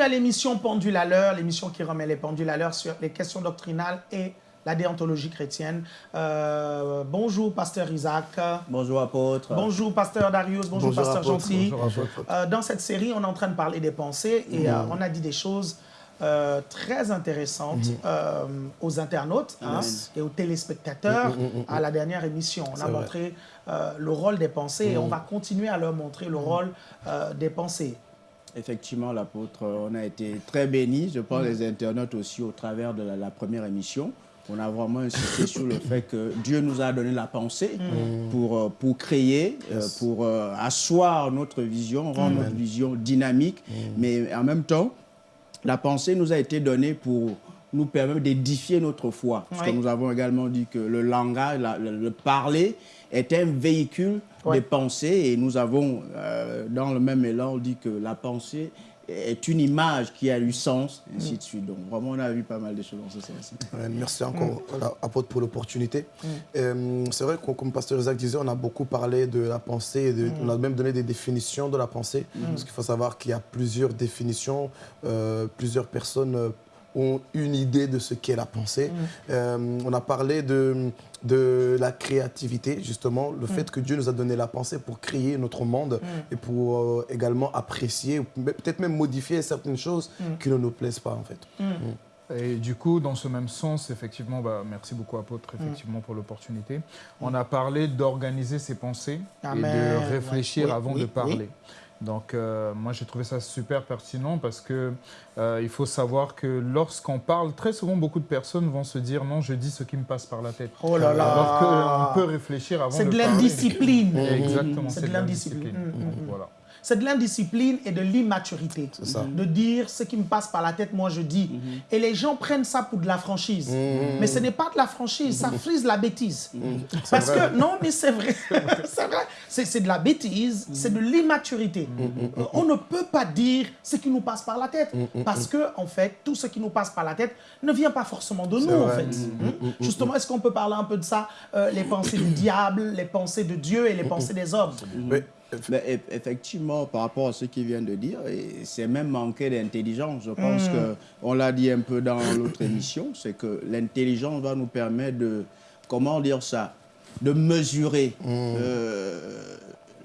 Bienvenue à l'émission Pendule à l'heure, l'émission qui remet les pendules à l'heure sur les questions doctrinales et la déontologie chrétienne. Euh, bonjour, pasteur Isaac. Bonjour, apôtre. Bonjour, pasteur Darius. Bonjour, Bonjour, pasteur apôtre. Gentil. Bonjour. Euh, dans cette série, on est en train de parler des pensées et euh, on a dit des choses euh, très intéressantes euh, aux internautes hein, et aux téléspectateurs à la dernière émission. On a montré euh, le rôle des pensées et on va continuer à leur montrer le rôle euh, des pensées. Effectivement, l'apôtre, on a été très bénis. Je pense les internautes aussi au travers de la, la première émission. On a vraiment insisté sur le fait que Dieu nous a donné la pensée pour, euh, pour créer, euh, pour euh, asseoir notre vision, rendre notre vision dynamique. Mais en même temps, la pensée nous a été donnée pour nous permettre d'édifier notre foi. Parce que nous avons également dit que le langage, la- le, le parler est un véhicule Ouais. des pensées et nous avons, euh, dans le même élan, dit que la pensée est une image qui a eu sens, ainsi de suite. Donc vraiment, on a vu pas mal de choses dans ce sens. Ouais, Merci encore, apôtre, pour l'opportunité. Euh, c'est vrai que, comme Pasteur Isaac disait, on a beaucoup parlé de la pensée, et de- on a même donné des définitions de la pensée, parce qu'il faut savoir qu'il y a plusieurs définitions, euh, plusieurs personnes euh, ont une idée de ce qu'est la pensée. Euh, on a parlé de, de la créativité, justement, le fait que Dieu nous a donné la pensée pour créer notre monde et pour euh, également apprécier, ou peut-être même modifier certaines choses qui ne nous plaisent pas, en fait. Et du coup, dans ce même sens, effectivement, bah, merci beaucoup apôtre, effectivement, pour l'opportunité. On a parlé d'organiser ses pensées et de réfléchir Oui, avant oui, de oui. Donc, euh, moi, j'ai trouvé ça super pertinent parce que euh, il faut savoir que lorsqu'on parle, très souvent, beaucoup de personnes vont se dire non, je dis ce qui me passe par la tête. Oh là là Alors qu'on peut réfléchir avant C'est de l'indiscipline. Exactement, C'est de l'indiscipline. l'indiscipline. Mm, Donc, mm, mm. Voilà. C'est de l'indiscipline et de l'immaturité. De dire ce qui me passe par la tête, moi je dis. Et les gens prennent ça pour de la franchise. Mais ce n'est pas de la franchise, ça frise la bêtise. Parce que, non, mais c'est vrai. c'est vrai. C'est de la bêtise, c'est de l'immaturité. Euh, On ne peut pas dire ce qui nous passe par la tête. Parce que, en fait, tout ce qui nous passe par la tête ne vient pas forcément de nous, en fait. Hein? Justement, est-ce qu'on peut parler un peu de ça Euh, Les pensées du diable, les pensées de Dieu et les pensées des hommes? Mais, Mais effectivement, par rapport à ce qu'il vient de dire, c'est même manquer d'intelligence. Je pense que on l'a dit un peu dans l'autre émission, c'est que l'intelligence va nous permettre de, comment dire ça, de mesurer euh,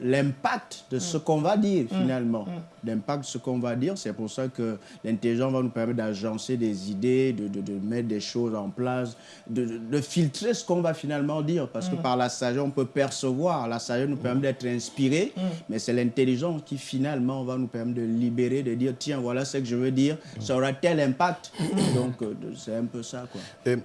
l'impact de ce qu'on va dire finalement. L'impact de ce qu'on va dire, c'est pour ça que l'intelligence va nous permettre d'agencer des idées, de, de- de mettre des choses en place, de, de- de filtrer ce qu'on va finalement dire. Parce que par la sagesse, on peut percevoir, la sagesse nous permet d'être inspiré, mais c'est l'intelligence qui finalement va nous permettre de libérer, de dire, tiens, voilà ce que je veux dire, ça aura tel impact. Donc, euh, c'est un peu ça, quoi. Et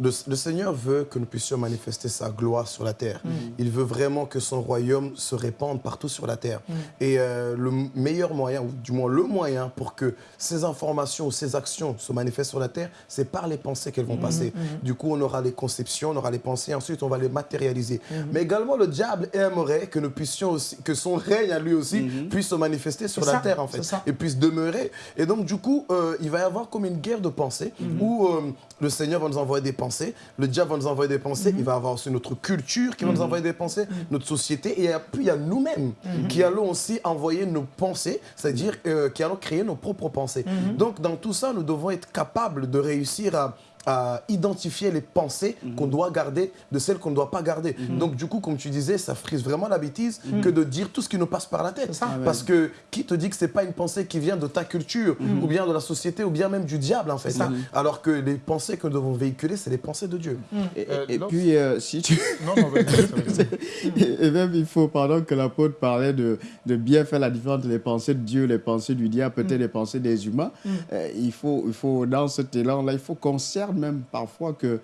le, le Seigneur veut que nous puissions manifester sa gloire sur la terre. Il veut vraiment que son royaume se répande partout sur la terre. Et euh, le meilleur moyen, ou du moins le moyen pour que ces informations ou ces actions se manifestent sur la terre, c'est par les pensées qu'elles vont passer. Du coup, on aura les conceptions, on aura les pensées, ensuite on va les matérialiser. Mais également, le diable aimerait que nous puissions aussi, que son règne à lui aussi puisse se manifester sur la ça, terre en fait et puisse demeurer. Et donc, du coup, euh, il va y avoir comme une guerre de pensées où euh, le Seigneur va nous envoyer des pensées, le diable va nous envoyer des pensées, il va avoir aussi notre culture qui va nous envoyer des pensées, notre société, et puis il y a nous-mêmes qui allons aussi envoyer nos pensées, c'est-à-dire euh, qui allons créer nos propres pensées. Donc, dans tout ça, nous devons être capables de réussir à à identifier les pensées qu'on doit garder de celles qu'on ne doit pas garder. Donc du coup, comme tu disais, ça frise vraiment la bêtise que de dire tout ce qui nous passe par la tête. ça. Parce que qui te dit que c'est pas une pensée qui vient de ta culture ou bien de la société ou bien même du diable en fait. ça. Alors que les pensées que nous devons véhiculer, c'est les pensées de Dieu. Et, Euh, et puis, euh, si tu... Non, non. Et même, il faut, pendant que l'apôtre parlait de, de bien faire la différence entre les pensées de Dieu, les pensées du diable, peut-être les pensées des humains, euh, il, faut, il faut, dans cet élan-là, il faut qu'on même parfois que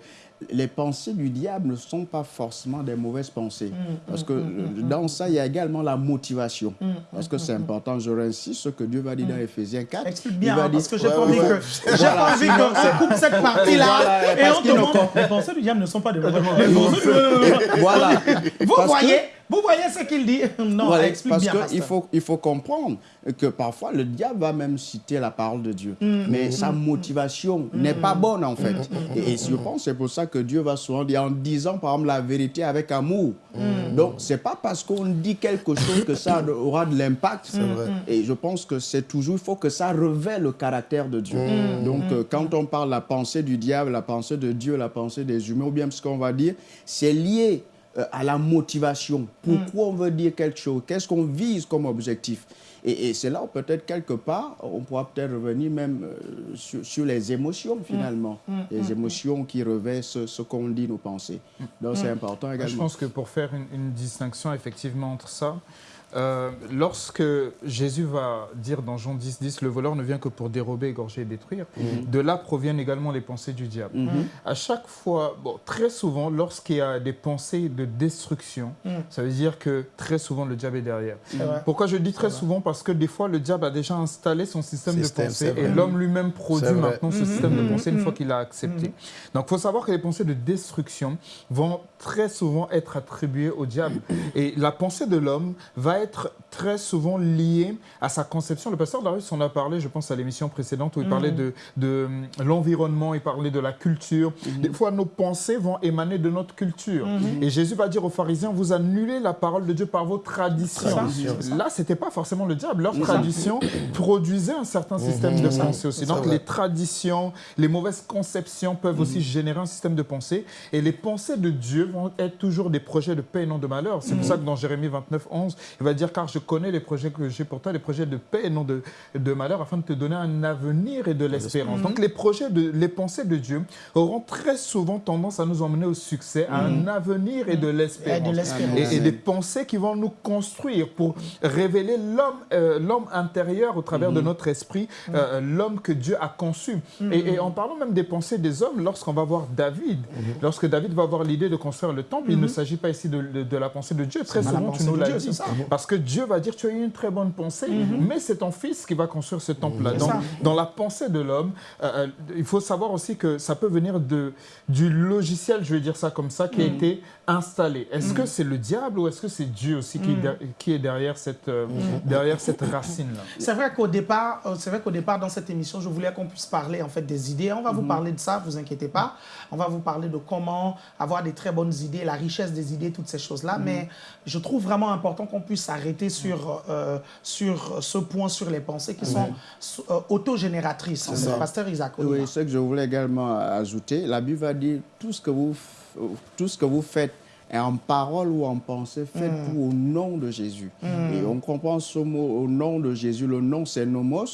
les pensées du diable ne sont pas forcément des mauvaises pensées. Parce que euh, dans ça, il y a également la motivation. Parce que c'est important, je réinsiste, ce que Dieu va dire dans Ephésiens 4. Explique il bien, va hein, dire- parce que j'ai Ouais, pas ouais, envie ouais. que j'ai pas envie qu'on coupe cette partie-là Voilà, et on demande. Les pensées du diable ne sont pas de mauvaises pensées Voilà. Vous voyez, Vous voyez ce qu'il dit? Non, Voilà, explique parce bien, qu'il faut, il faut comprendre que parfois le diable va même citer la parole de Dieu, Mm. mais sa motivation n'est pas bonne en fait. Et, et je pense que c'est pour ça que Dieu va souvent dire en disant par exemple la vérité avec amour. Mm. Donc c'est pas parce qu'on dit quelque chose que ça aura de l'impact. Et je pense que c'est toujours, il faut que ça révèle le caractère de Dieu. Mm. Donc euh, quand on parle de la pensée du diable, la pensée de Dieu, la pensée des humains, ou bien ce qu'on va dire, c'est lié à la motivation. Pourquoi on veut dire quelque chose? Qu'est-ce qu'on vise comme objectif? Et, et c'est là où peut-être quelque part, on pourra peut-être revenir même euh, sur, sur les émotions finalement. Les émotions qui revêtent ce, ce qu'on dit, nos pensées. Donc c'est important Je également. pense que pour faire une, une distinction effectivement entre ça, euh, lorsque Jésus va dire dans Jean 10, 10, le voleur ne vient que pour dérober, égorger et détruire, de là proviennent également les pensées du diable. À chaque fois, bon, très souvent, lorsqu'il y a des pensées de destruction, ça veut dire que très souvent le diable est derrière. Pourquoi je dis très souvent? Parce que des fois, le diable a déjà installé son système, Système, de pensée et l'homme lui-même produit maintenant ce système de pensée une fois qu'il l'a accepté. Donc, il faut savoir que les pensées de destruction vont très souvent être attribuées au diable. Et la pensée de l'homme va être très souvent liée à sa conception. Le pasteur Darius en a parlé, je pense, à l'émission précédente où il parlait de, de hum, l'environnement, il parlait de la culture. Des fois, nos pensées vont émaner de notre culture. Et Jésus va dire aux pharisiens, vous annulez la parole de Dieu par vos traditions. Là, c'était pas forcément le diable. Leur tradition produisait un certain système de pensée aussi. Donc, les traditions, les mauvaises conceptions peuvent aussi générer un système de pensée. Et les pensées de Dieu vont être toujours des projets de paix et non de malheur. C'est pour ça que dans Jérémie 29, 11, il va dire Car je connais les projets que j'ai pour toi, les projets de paix et non de, de malheur, afin de te donner un avenir et de l'espérance. Donc, les projets, de, les pensées de Dieu auront très souvent tendance à nous emmener au succès, à un avenir et de Et de l'espérance. Et, et des pensées qui vont nous construire pour révéler l'homme euh, l'homme intérieur au travers de notre esprit, euh, l'homme que Dieu a conçu. Et, et en parlant même des pensées des hommes, lorsqu'on va voir David, lorsque David va avoir l'idée de construire le temple, il ne s'agit pas ici de, de- de la pensée de Dieu. Très souvent, tu nous l'as dit. Parce que Dieu va dire, tu as eu une très bonne pensée, mais c'est ton fils qui va construire ce temple-là. Dans la pensée de l'homme, euh, euh, il faut savoir aussi que ça peut venir de, du logiciel, je vais dire ça comme ça, qui a été installé. Est-ce que c'est le diable ou est-ce que c'est Dieu aussi qui, est qui est derrière cette, euh, derrière cette racine-là? C'est vrai qu'au départ, c'est vrai qu'au départ dans cette émission, je voulais qu'on puisse parler en fait des idées. On va vous parler de ça, vous inquiétez pas. On va vous parler de comment avoir des très bonnes idées, la richesse des idées, toutes ces choses-là. Mais je trouve vraiment important qu'on puisse s'arrêter sur euh, sur ce point sur les pensées qui sont euh, autogénératrices. ça. Pasteur Isaac. Oui, ce que je voulais également ajouter, la Bible va dire tout ce que vous, tout ce que vous faites est en parole ou en pensée, faites tout au nom de Jésus. Et on comprend ce mot au nom de Jésus. Le nom, c'est nomos.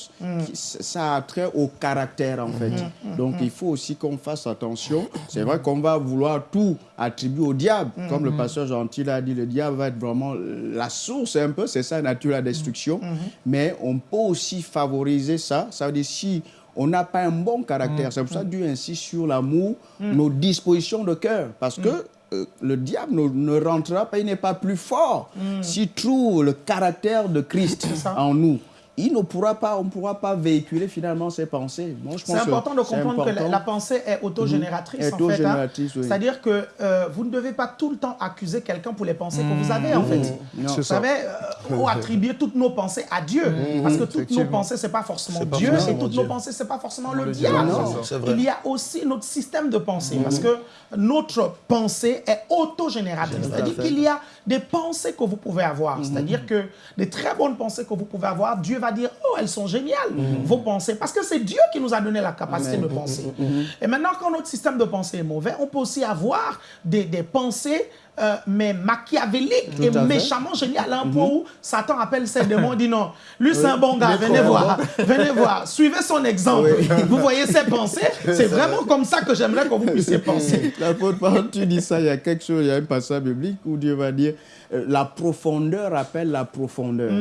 qui- ça a trait au caractère, en fait. Donc, il faut aussi qu'on fasse attention. C'est vrai qu'on va vouloir tout attribuer au diable. Comme le pasteur Gentil a dit, le diable va être vraiment la source, un peu. C'est ça, la nature de la destruction. Mais on peut aussi favoriser ça. Ça veut dire si on n'a pas un bon caractère. C'est pour ça que Dieu insiste sur l'amour, nos dispositions de cœur. Parce que euh, le diable ne, ne rentrera pas, il n'est pas plus fort. S'il trouve le caractère de Christ en nous, il ne pourra pas, on ne pourra pas véhiculer finalement ses pensées. C'est important de comprendre que la, pensée est autogénératrice. Mhm. en fait, hein. Oui. C'est-à-dire que euh, vous ne devez pas tout le temps accuser quelqu'un pour les pensées que vous avez, en fait. Non. Vous savez, euh, ou attribuer toutes nos pensées à Dieu. Parce que toutes nos pensées, ce n'est pas forcément pas Dieu, et forcément toutes Dieu. nos pensées, ce n'est pas forcément le, Le diable. diable, Non. Il y a aussi notre système de pensée. Parce que notre pensée est autogénératrice. C'est-à-dire qu'il y a des pensées que vous pouvez avoir. C'est-à-dire que des très bonnes pensées que vous pouvez avoir, Dieu va dire, oh, elles sont géniales, vos pensées. Parce que c'est Dieu qui nous a donné la capacité de penser. Et maintenant, quand notre système de pensée est mauvais, on peut aussi avoir des, des pensées euh, mais machiavéliques et méchamment géniales, à un point où Satan appelle ses démons dit non, lui c'est un bon gars, venez voir, venez voir, suivez son exemple. Vous voyez ses pensées, c'est vraiment comme ça que j'aimerais que vous puissiez penser. L'apôtre Paul, tu dis ça, il y a quelque chose, il y a un passage biblique où Dieu va dire euh, la profondeur appelle la profondeur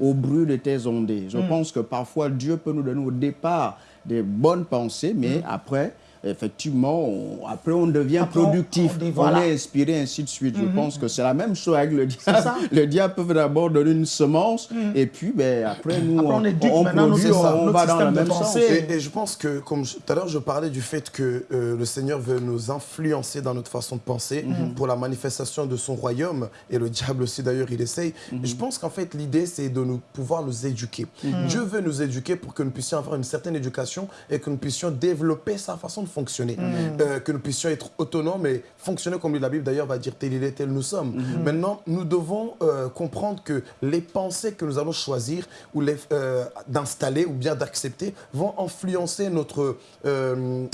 au bruit de tes ondées. Je pense que parfois Dieu peut nous donner au départ des bonnes pensées, mais après, effectivement, on- après on devient Après, productif, on on, dit, voilà. est inspiré, ainsi de suite. Je pense que c'est la même chose avec le diable. Le diable peut d'abord donner une semence et puis ben, après nous, Après, on produit, va dans le même sens. Et, et je pense que, comme je- tout à l'heure, je parlais du fait que euh, le Seigneur veut nous influencer dans notre façon de penser Mhm. pour la manifestation de son royaume. Et le diable aussi, d'ailleurs, il essaye. Mhm. Je pense qu'en fait, l'idée, c'est de nous pouvoir nous éduquer. Mhm. Dieu veut nous éduquer pour que nous puissions avoir une certaine éducation et que nous puissions développer sa façon de fonctionner. Mhm. Euh, que nous puissions être autonomes et fonctionner comme la Bible, d'ailleurs, va dire tel il est, tel nous sommes. Mhm. Maintenant, nous devons euh, comprendre que les pensées que nous allons choisir ou les euh, d'installer ou bien d'accepter vont influencer notre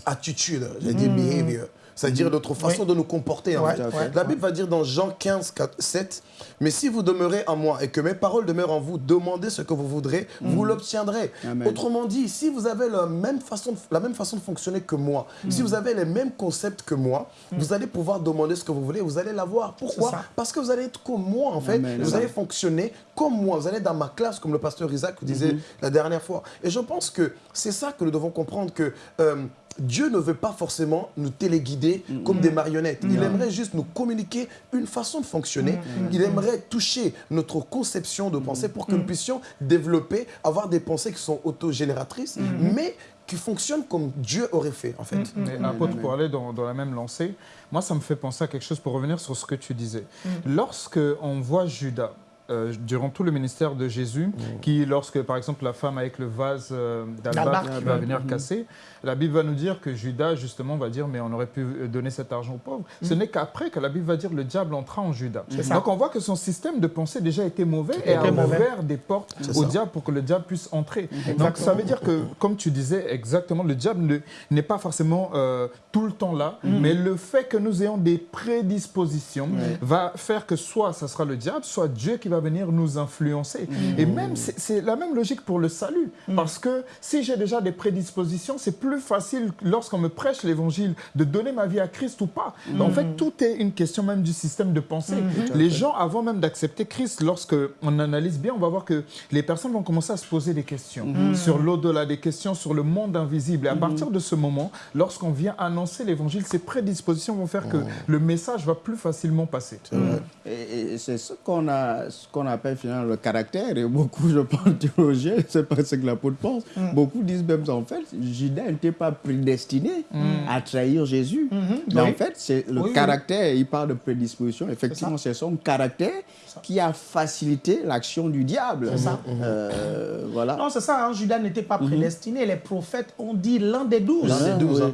attitude, j'ai dit behavior. C'est-à-dire notre façon de nous comporter. Ouais, ouais, La Bible va dire dans Jean 15, 4, 7, Mais si vous demeurez en moi et que mes paroles demeurent en vous, demandez ce que vous voudrez, vous l'obtiendrez. Amen. Autrement dit, si vous avez la même façon de, la même façon de fonctionner que moi, si vous avez les mêmes concepts que moi, vous allez pouvoir demander ce que vous voulez, vous allez l'avoir. Pourquoi. Parce que vous allez être comme moi, en fait. Amen. Vous allez fonctionner comme moi. Vous allez être dans ma classe, comme le pasteur Isaac disait la dernière fois. Et je pense que c'est ça que nous devons comprendre que euh, Dieu ne veut pas forcément nous téléguider comme des marionnettes. Il aimerait juste nous communiquer une façon de fonctionner. Il aimerait toucher notre conception de pensée pour que nous puissions développer, avoir des pensées qui sont autogénératrices, mais qui fonctionnent comme Dieu aurait fait, en fait. Mais apôtre, pour aller dans, dans la même lancée, moi, ça me fait penser à quelque chose pour revenir sur ce que tu disais. Lorsque on voit Judas, euh, durant tout le ministère de Jésus, qui, lorsque, par exemple, la femme avec le vase euh, d'albâtre va venir casser, la Bible va nous dire que Judas, justement, va dire, mais on aurait pu donner cet argent aux pauvres. Ce n'est qu'après que la Bible va dire, le diable entra en Judas. Donc, on voit que son système de pensée déjà était mauvais et a mauvais. ouvert des portes au ça. diable pour que le diable puisse entrer. Donc, ça veut dire que, comme tu disais exactement, le diable ne- n'est pas forcément euh, tout le temps là, mais le fait que nous ayons des prédispositions va faire que soit ça sera le diable, soit Dieu qui va venir nous influencer. Et même, c'est la même logique pour le salut. Parce que si j'ai déjà des prédispositions, c'est plus facile lorsqu'on me prêche l'évangile de donner ma vie à Christ ou pas. En fait, tout est une question même du système de pensée. Les gens, avant même d'accepter Christ, lorsque on analyse bien, on va voir que les personnes vont commencer à se poser des questions sur l'au-delà, des questions sur le monde invisible. Et à partir de ce moment, lorsqu'on vient annoncer l'évangile, ces prédispositions vont faire que le message va plus facilement passer. C'est ce qu'on a, ce qu'on appelle finalement le caractère. Et beaucoup, je pense, théologiens, c'est pas ce que l'apôtre pense. Beaucoup disent même. En fait, Judas n'était pas prédestiné à trahir Jésus. Mais Oui. en fait, c'est le Oui, oui. caractère. Il parle de prédisposition. Effectivement, c'est son caractère qui a facilité l'action du diable. C'est ça. Euh, voilà. Non, c'est ça, hein, Judas n'était pas prédestiné. Les prophètes ont dit l'un des douze. L'un des douze, hein.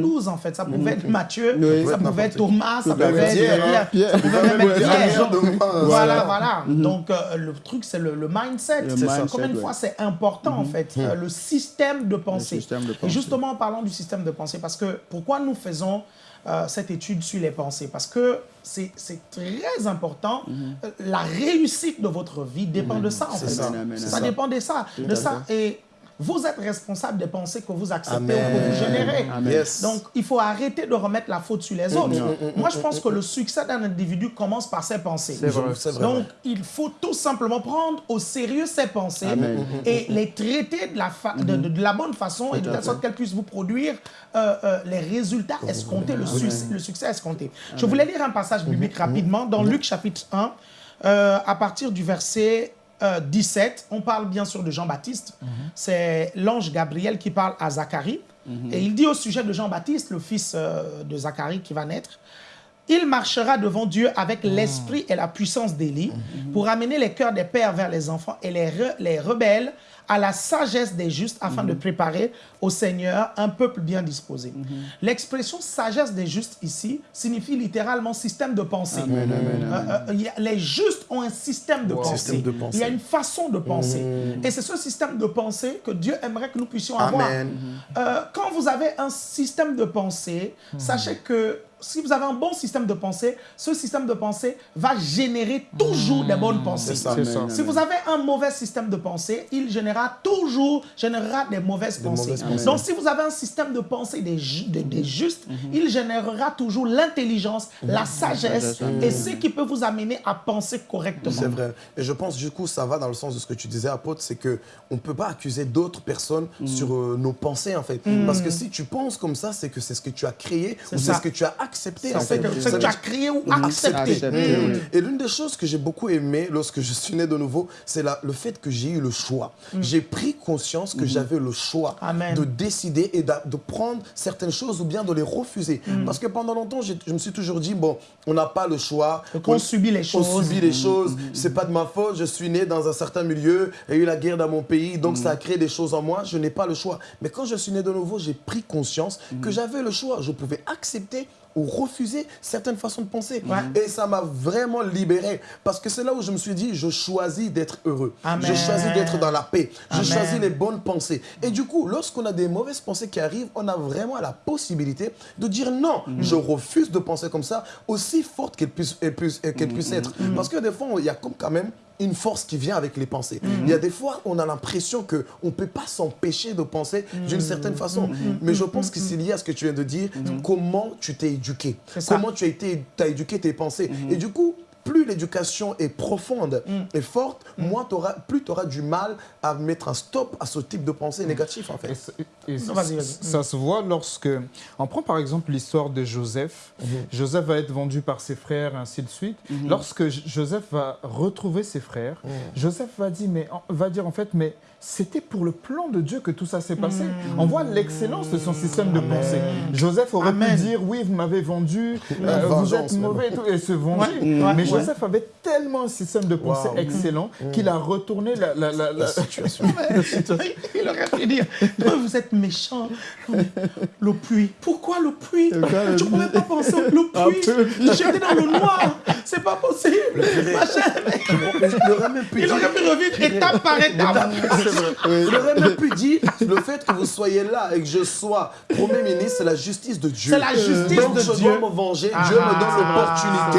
Douze, en fait. Ça pouvait être Matthieu, ça pouvait être Thomas, ça pouvait être Pierre, hein. Pierre. Ça pouvait même être Pierre. moi, Voilà, voilà. Donc, euh, le truc, c'est le, le mindset. Le mindset, Combien de ouais. fois c'est important, en fait, euh, le système de pensée. système de Et justement, en parlant du système de pensée, parce que pourquoi nous faisons euh, cette étude sur les pensées? Parce que c'est très important. Euh, La réussite de votre vie dépend de ça, en fait. ça. Dépend de ça. De ça. Et vous êtes responsable des pensées que vous acceptez Amen. ou que vous générez. Amen. Yes. Donc, il faut arrêter de remettre la faute sur les autres. Moi, je pense que le succès d'un individu commence par ses pensées. C'est vrai. C'est vrai. Donc, il faut tout simplement prendre au sérieux ses pensées Amen. et les traiter de la, fa- de, de- de la bonne façon et de telle sorte qu'elles puissent vous produire euh, euh, les résultats escomptés, le, succès, le succès escompté. Je voulais lire un passage biblique rapidement dans Luc chapitre 1, euh, à partir du verset euh, 17. On parle bien sûr de Jean-Baptiste. C'est l'ange Gabriel qui parle à Zacharie. Et il dit au sujet de Jean-Baptiste, le fils euh, de Zacharie qui va naître, il marchera devant Dieu avec l'esprit et la puissance d'Élie pour amener les cœurs des pères vers les enfants et les, re- les rebelles à la sagesse des justes afin de préparer au Seigneur un peuple bien disposé. L'expression sagesse des justes ici signifie littéralement système de pensée. Amen, amen, amen. Euh, euh, les justes ont un système de, pensée. Système de pensée. Il y a une façon de penser. Et c'est ce système de pensée que Dieu aimerait que nous puissions avoir. Euh, quand vous avez un système de pensée, sachez que si vous avez un bon système de pensée, ce système de pensée va générer toujours des bonnes pensées. ça. C'est ça. Si vous avez un mauvais système de pensée, il générera toujours générera des mauvaises pensées. mauvaises pensées. Donc, si vous avez un système de pensée des, ju- des- des justes, il générera toujours l'intelligence, la sagesse et ce qui peut vous amener à penser correctement. C'est vrai. Et je pense, du coup, ça va dans le sens de ce que tu disais, apôtre, c'est que on ne peut pas accuser d'autres personnes sur euh, nos pensées, en fait. Parce que si tu penses comme ça, c'est que c'est ce que tu as créé ou c'est ce que tu as accepté, en C'est que, tu as créé ou Mhm. accepté. Mm. Et l'une des choses que j'ai beaucoup aimé lorsque je suis né de nouveau, c'est le fait que j'ai eu le choix. J'ai pris conscience que j'avais le choix de décider et de prendre certaines choses ou bien de les refuser. Parce que pendant longtemps, je me suis toujours dit, bon, on n'a pas le choix. On subit les On choses. subit les choses. C'est pas de ma faute. Je suis né dans un certain milieu. Il y a eu la guerre dans mon pays. Donc, ça a créé des choses en moi. Je n'ai pas le choix. Mais quand je suis né de nouveau, j'ai pris conscience que j'avais le choix. Je pouvais accepter ou refuser certaines façons de penser. Et ça m'a vraiment libéré. Parce que c'est là où je me suis dit, je choisis d'être heureux. Amen. Je choisis d'être dans la paix. Je choisis les bonnes pensées. Et du coup, lorsqu'on a des mauvaises pensées qui arrivent, on a vraiment la possibilité de dire non, je refuse de penser comme ça, aussi forte qu'elle puisse, elle puisse, puisse être. Parce que des fois, il y a comme quand même une force qui vient avec les pensées. Il y a des fois, on a l'impression qu'on ne peut pas s'empêcher de penser d'une certaine façon. Mais je pense que c'est lié à ce que tu viens de dire, comment tu t'es éduqué, comment tu as, été, as éduqué tes pensées? Et du coup, plus l'éducation est profonde et forte, moins t'auras- plus tu auras du mal à mettre un stop à ce type de pensée négative, en fait. Et, ça- et Non, vas-y, vas-y. ça se voit lorsque. On prend par exemple l'histoire de Joseph. Joseph va être vendu par ses frères, ainsi de suite. Lorsque Joseph va retrouver ses frères, Joseph va dire, mais, en- va dire en fait, mais c'était pour le plan de Dieu que tout ça s'est passé. On voit l'excellence de son système de pensée. Joseph aurait Amen. pu dire, oui, vous m'avez vendu, euh, vous êtes mauvais et, tout, et se venger. Ouais, mais ouais. Joseph avait tellement un système de pensée Wow. excellent qu'il a retourné la, la- la- la- situation. Il aurait pu dire, vous êtes méchant. Le puits. Pourquoi le puits? Tu ne pouvais pas penser au le puits. J'étais dans le noir. C'est pas possible. Ma chère, Il aurait pu revivre étape par étape. Il aurait même pu dire le fait que vous soyez là et que je sois Premier ministre, c'est la justice de Dieu. C'est la justice Donc de je Dieu. dois me venger. Ah. Dieu me donne l'opportunité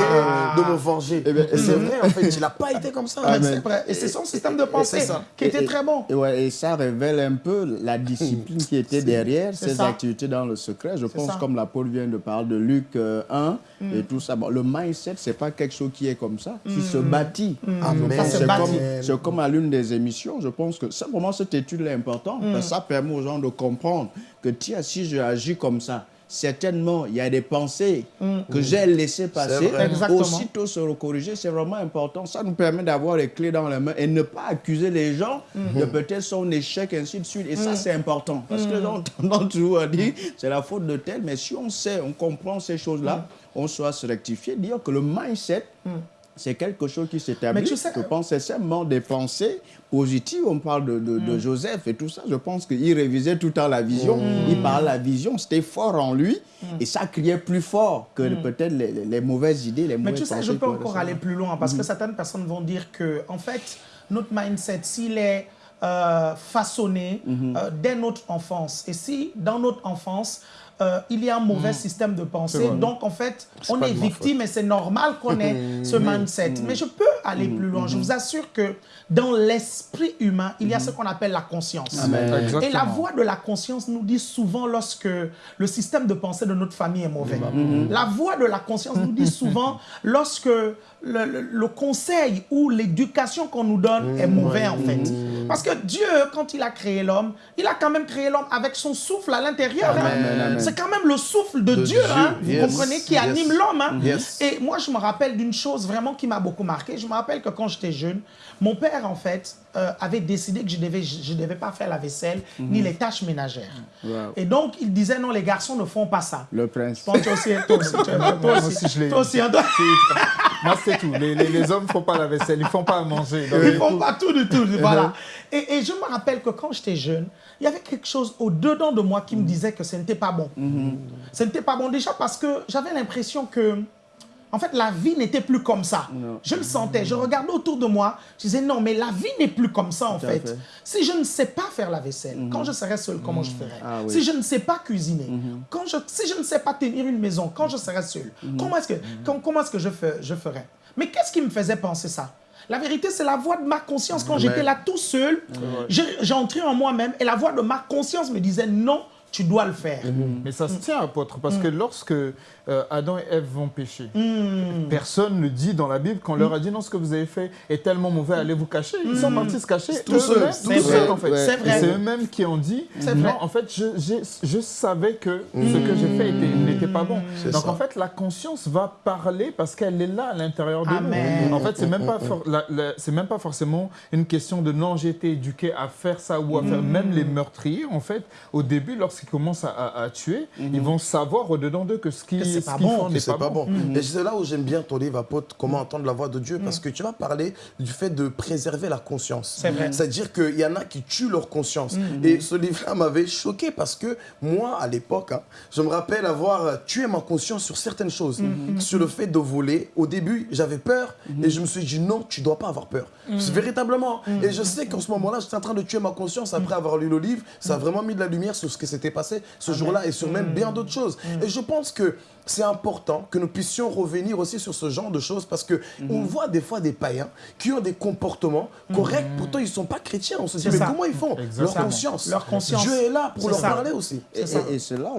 de me venger. Eh Et c'est vrai, en fait, il n'a pas été comme ça. C'est vrai. Et c'est son système de pensée c'est ça. qui était Et- très bon. Et, ouais, et ça révèle un peu la discipline qui était derrière c'est ces ça. activités dans le secret. Je pense, ça. comme la Paul vient de parler de Luc euh, 1 et tout ça. Bon, le mindset, c'est pas quelque chose qui est comme ça, qui se bâtit. Amen. Ça se C'est bâtit. comme, c'est comme à l'une des émissions, je pense que simplement cette étude est importante parce que ça permet aux gens de comprendre que tiens, si je agis comme ça, certainement il y a des pensées que j'ai laissées passer. Aussitôt se recorriger, c'est vraiment important. Ça nous permet d'avoir les clés dans les mains et ne pas accuser les gens de peut-être son échec, ainsi de suite. Et ça, c'est important. Parce que ont tendance toujours à dire c'est la faute de tel, mais si on sait, on comprend ces choses-là, on soit se rectifier, dire que le mindset, c'est quelque chose qui s'établit. Mais tu sais- Je pense que c'est seulement des pensées positives. On parle de, de- de Joseph et tout ça. Je pense qu'il révisait tout le temps la vision. Il parlait la vision. C'était fort en lui. Et ça criait plus fort que peut-être les, les- mauvaises idées, les Mais mauvaises tu sais, je peux encore aller plus loin parce que certaines personnes vont dire que, en fait, notre mindset, s'il est euh, façonné euh, dès notre enfance, et si dans notre enfance, euh, il y a un mauvais système de pensée, donc en fait, on est victime et c'est normal qu'on ait ce mindset. Mais je peux aller plus loin. Je vous assure que dans l'esprit humain, il y a ce qu'on appelle la conscience. Et la voix de la conscience nous dit souvent lorsque le système de pensée de notre famille est mauvais. La voix de la conscience nous dit souvent lorsque le, le- le conseil ou l'éducation qu'on nous donne est mauvais en fait. Parce que Dieu, quand il a créé l'homme, il a quand même créé l'homme avec son souffle à l'intérieur. hein. C'est quand même le souffle de, De Dieu, hein, vous comprenez, qui yes. anime l'homme. hein. Yes. Et moi, je me rappelle d'une chose vraiment qui m'a beaucoup marqué. Je me rappelle que quand j'étais jeune, mon père, en fait, euh, avait décidé que je ne devais, je, je devais pas faire la vaisselle ni les tâches ménagères. Wow. Et donc, il disait non, les garçons ne font pas ça. Le prince. Je pense que toi aussi, toi aussi, tu- toi Moi aussi, aussi, je l'ai- toi aussi, hein, toi- Moi, c'est tout. Les, les- les hommes ne font pas la vaisselle, ils ne font pas à manger. Donc, Ils du font pas tout du tout. Voilà. Et, et je me rappelle que quand j'étais jeune, il y avait quelque chose au-dedans de moi qui me disait que ce n'était pas bon. Ce n'était pas bon déjà parce que j'avais l'impression que en fait, la vie n'était plus comme ça. Je le sentais. Je regardais autour de moi. Je disais, non, mais la vie n'est plus comme ça, en fait. fait. Si je ne sais pas faire la vaisselle, quand je serai seul, comment je ferai? Ah oui. Si je ne sais pas cuisiner, quand je, si je ne sais pas tenir une maison, quand je serai seul, comment est-ce que, com- comment est-ce que je, fais, je ferai? Mais qu'est-ce qui me faisait penser ça? La vérité, c'est la voix de ma conscience. Quand j'étais là tout seul, j'ai entré en moi-même et la voix de ma conscience me disait non, tu dois le faire. Mais ça se tient, apôtre, parce que lorsque euh, Adam et Ève vont pécher, personne ne dit dans la Bible qu'on leur a dit non, ce que vous avez fait est tellement mauvais, allez vous cacher. Ils sont partis se cacher Tout seuls, seuls, en fait. C'est eux-mêmes qui ont dit non, en fait, je, je savais que ce que j'ai fait était- n'était pas bon. Donc ça. en fait, la conscience va parler parce qu'elle est là à l'intérieur de Amen. nous. En fait, c'est même pas c'est même pas forcément une question de non, j'ai été éduqué à faire ça ou à faire. Même les meurtriers, en fait, au début, lorsqu'ils commencent à, à- à tuer, ils vont savoir au-dedans d'eux que ce qu'ils Que qu'ils bon. font que n'est pas, pas bon. bon. Et c'est là où j'aime bien ton livre, apôtre, comment entendre la voix de Dieu, parce que tu vas parler du fait de préserver la conscience. C'est vrai. C'est-à-dire qu'il y en a qui tuent leur conscience. Et ce livre-là m'avait choqué parce que moi, à l'époque, hein, je me rappelle avoir tué ma conscience sur certaines choses. Sur le fait de voler. Au début, j'avais peur et je me suis dit non, tu dois pas avoir peur. C'est Véritablement. Et je sais qu'en ce moment-là, j'étais en train de tuer ma conscience après avoir lu le livre. Ça a vraiment mis de la lumière sur ce qui s'était passé ce jour-là et sur même bien d'autres choses. Et je pense que c'est important que nous puissions revenir aussi sur ce genre de choses parce que on voit des fois des païens qui ont des comportements corrects, pourtant ils ne sont pas chrétiens. On se dit, mais ça. comment ils font? Leur conscience. Leur conscience. Dieu est là pour leur ça. parler aussi. Et, ça. et- et c'est là,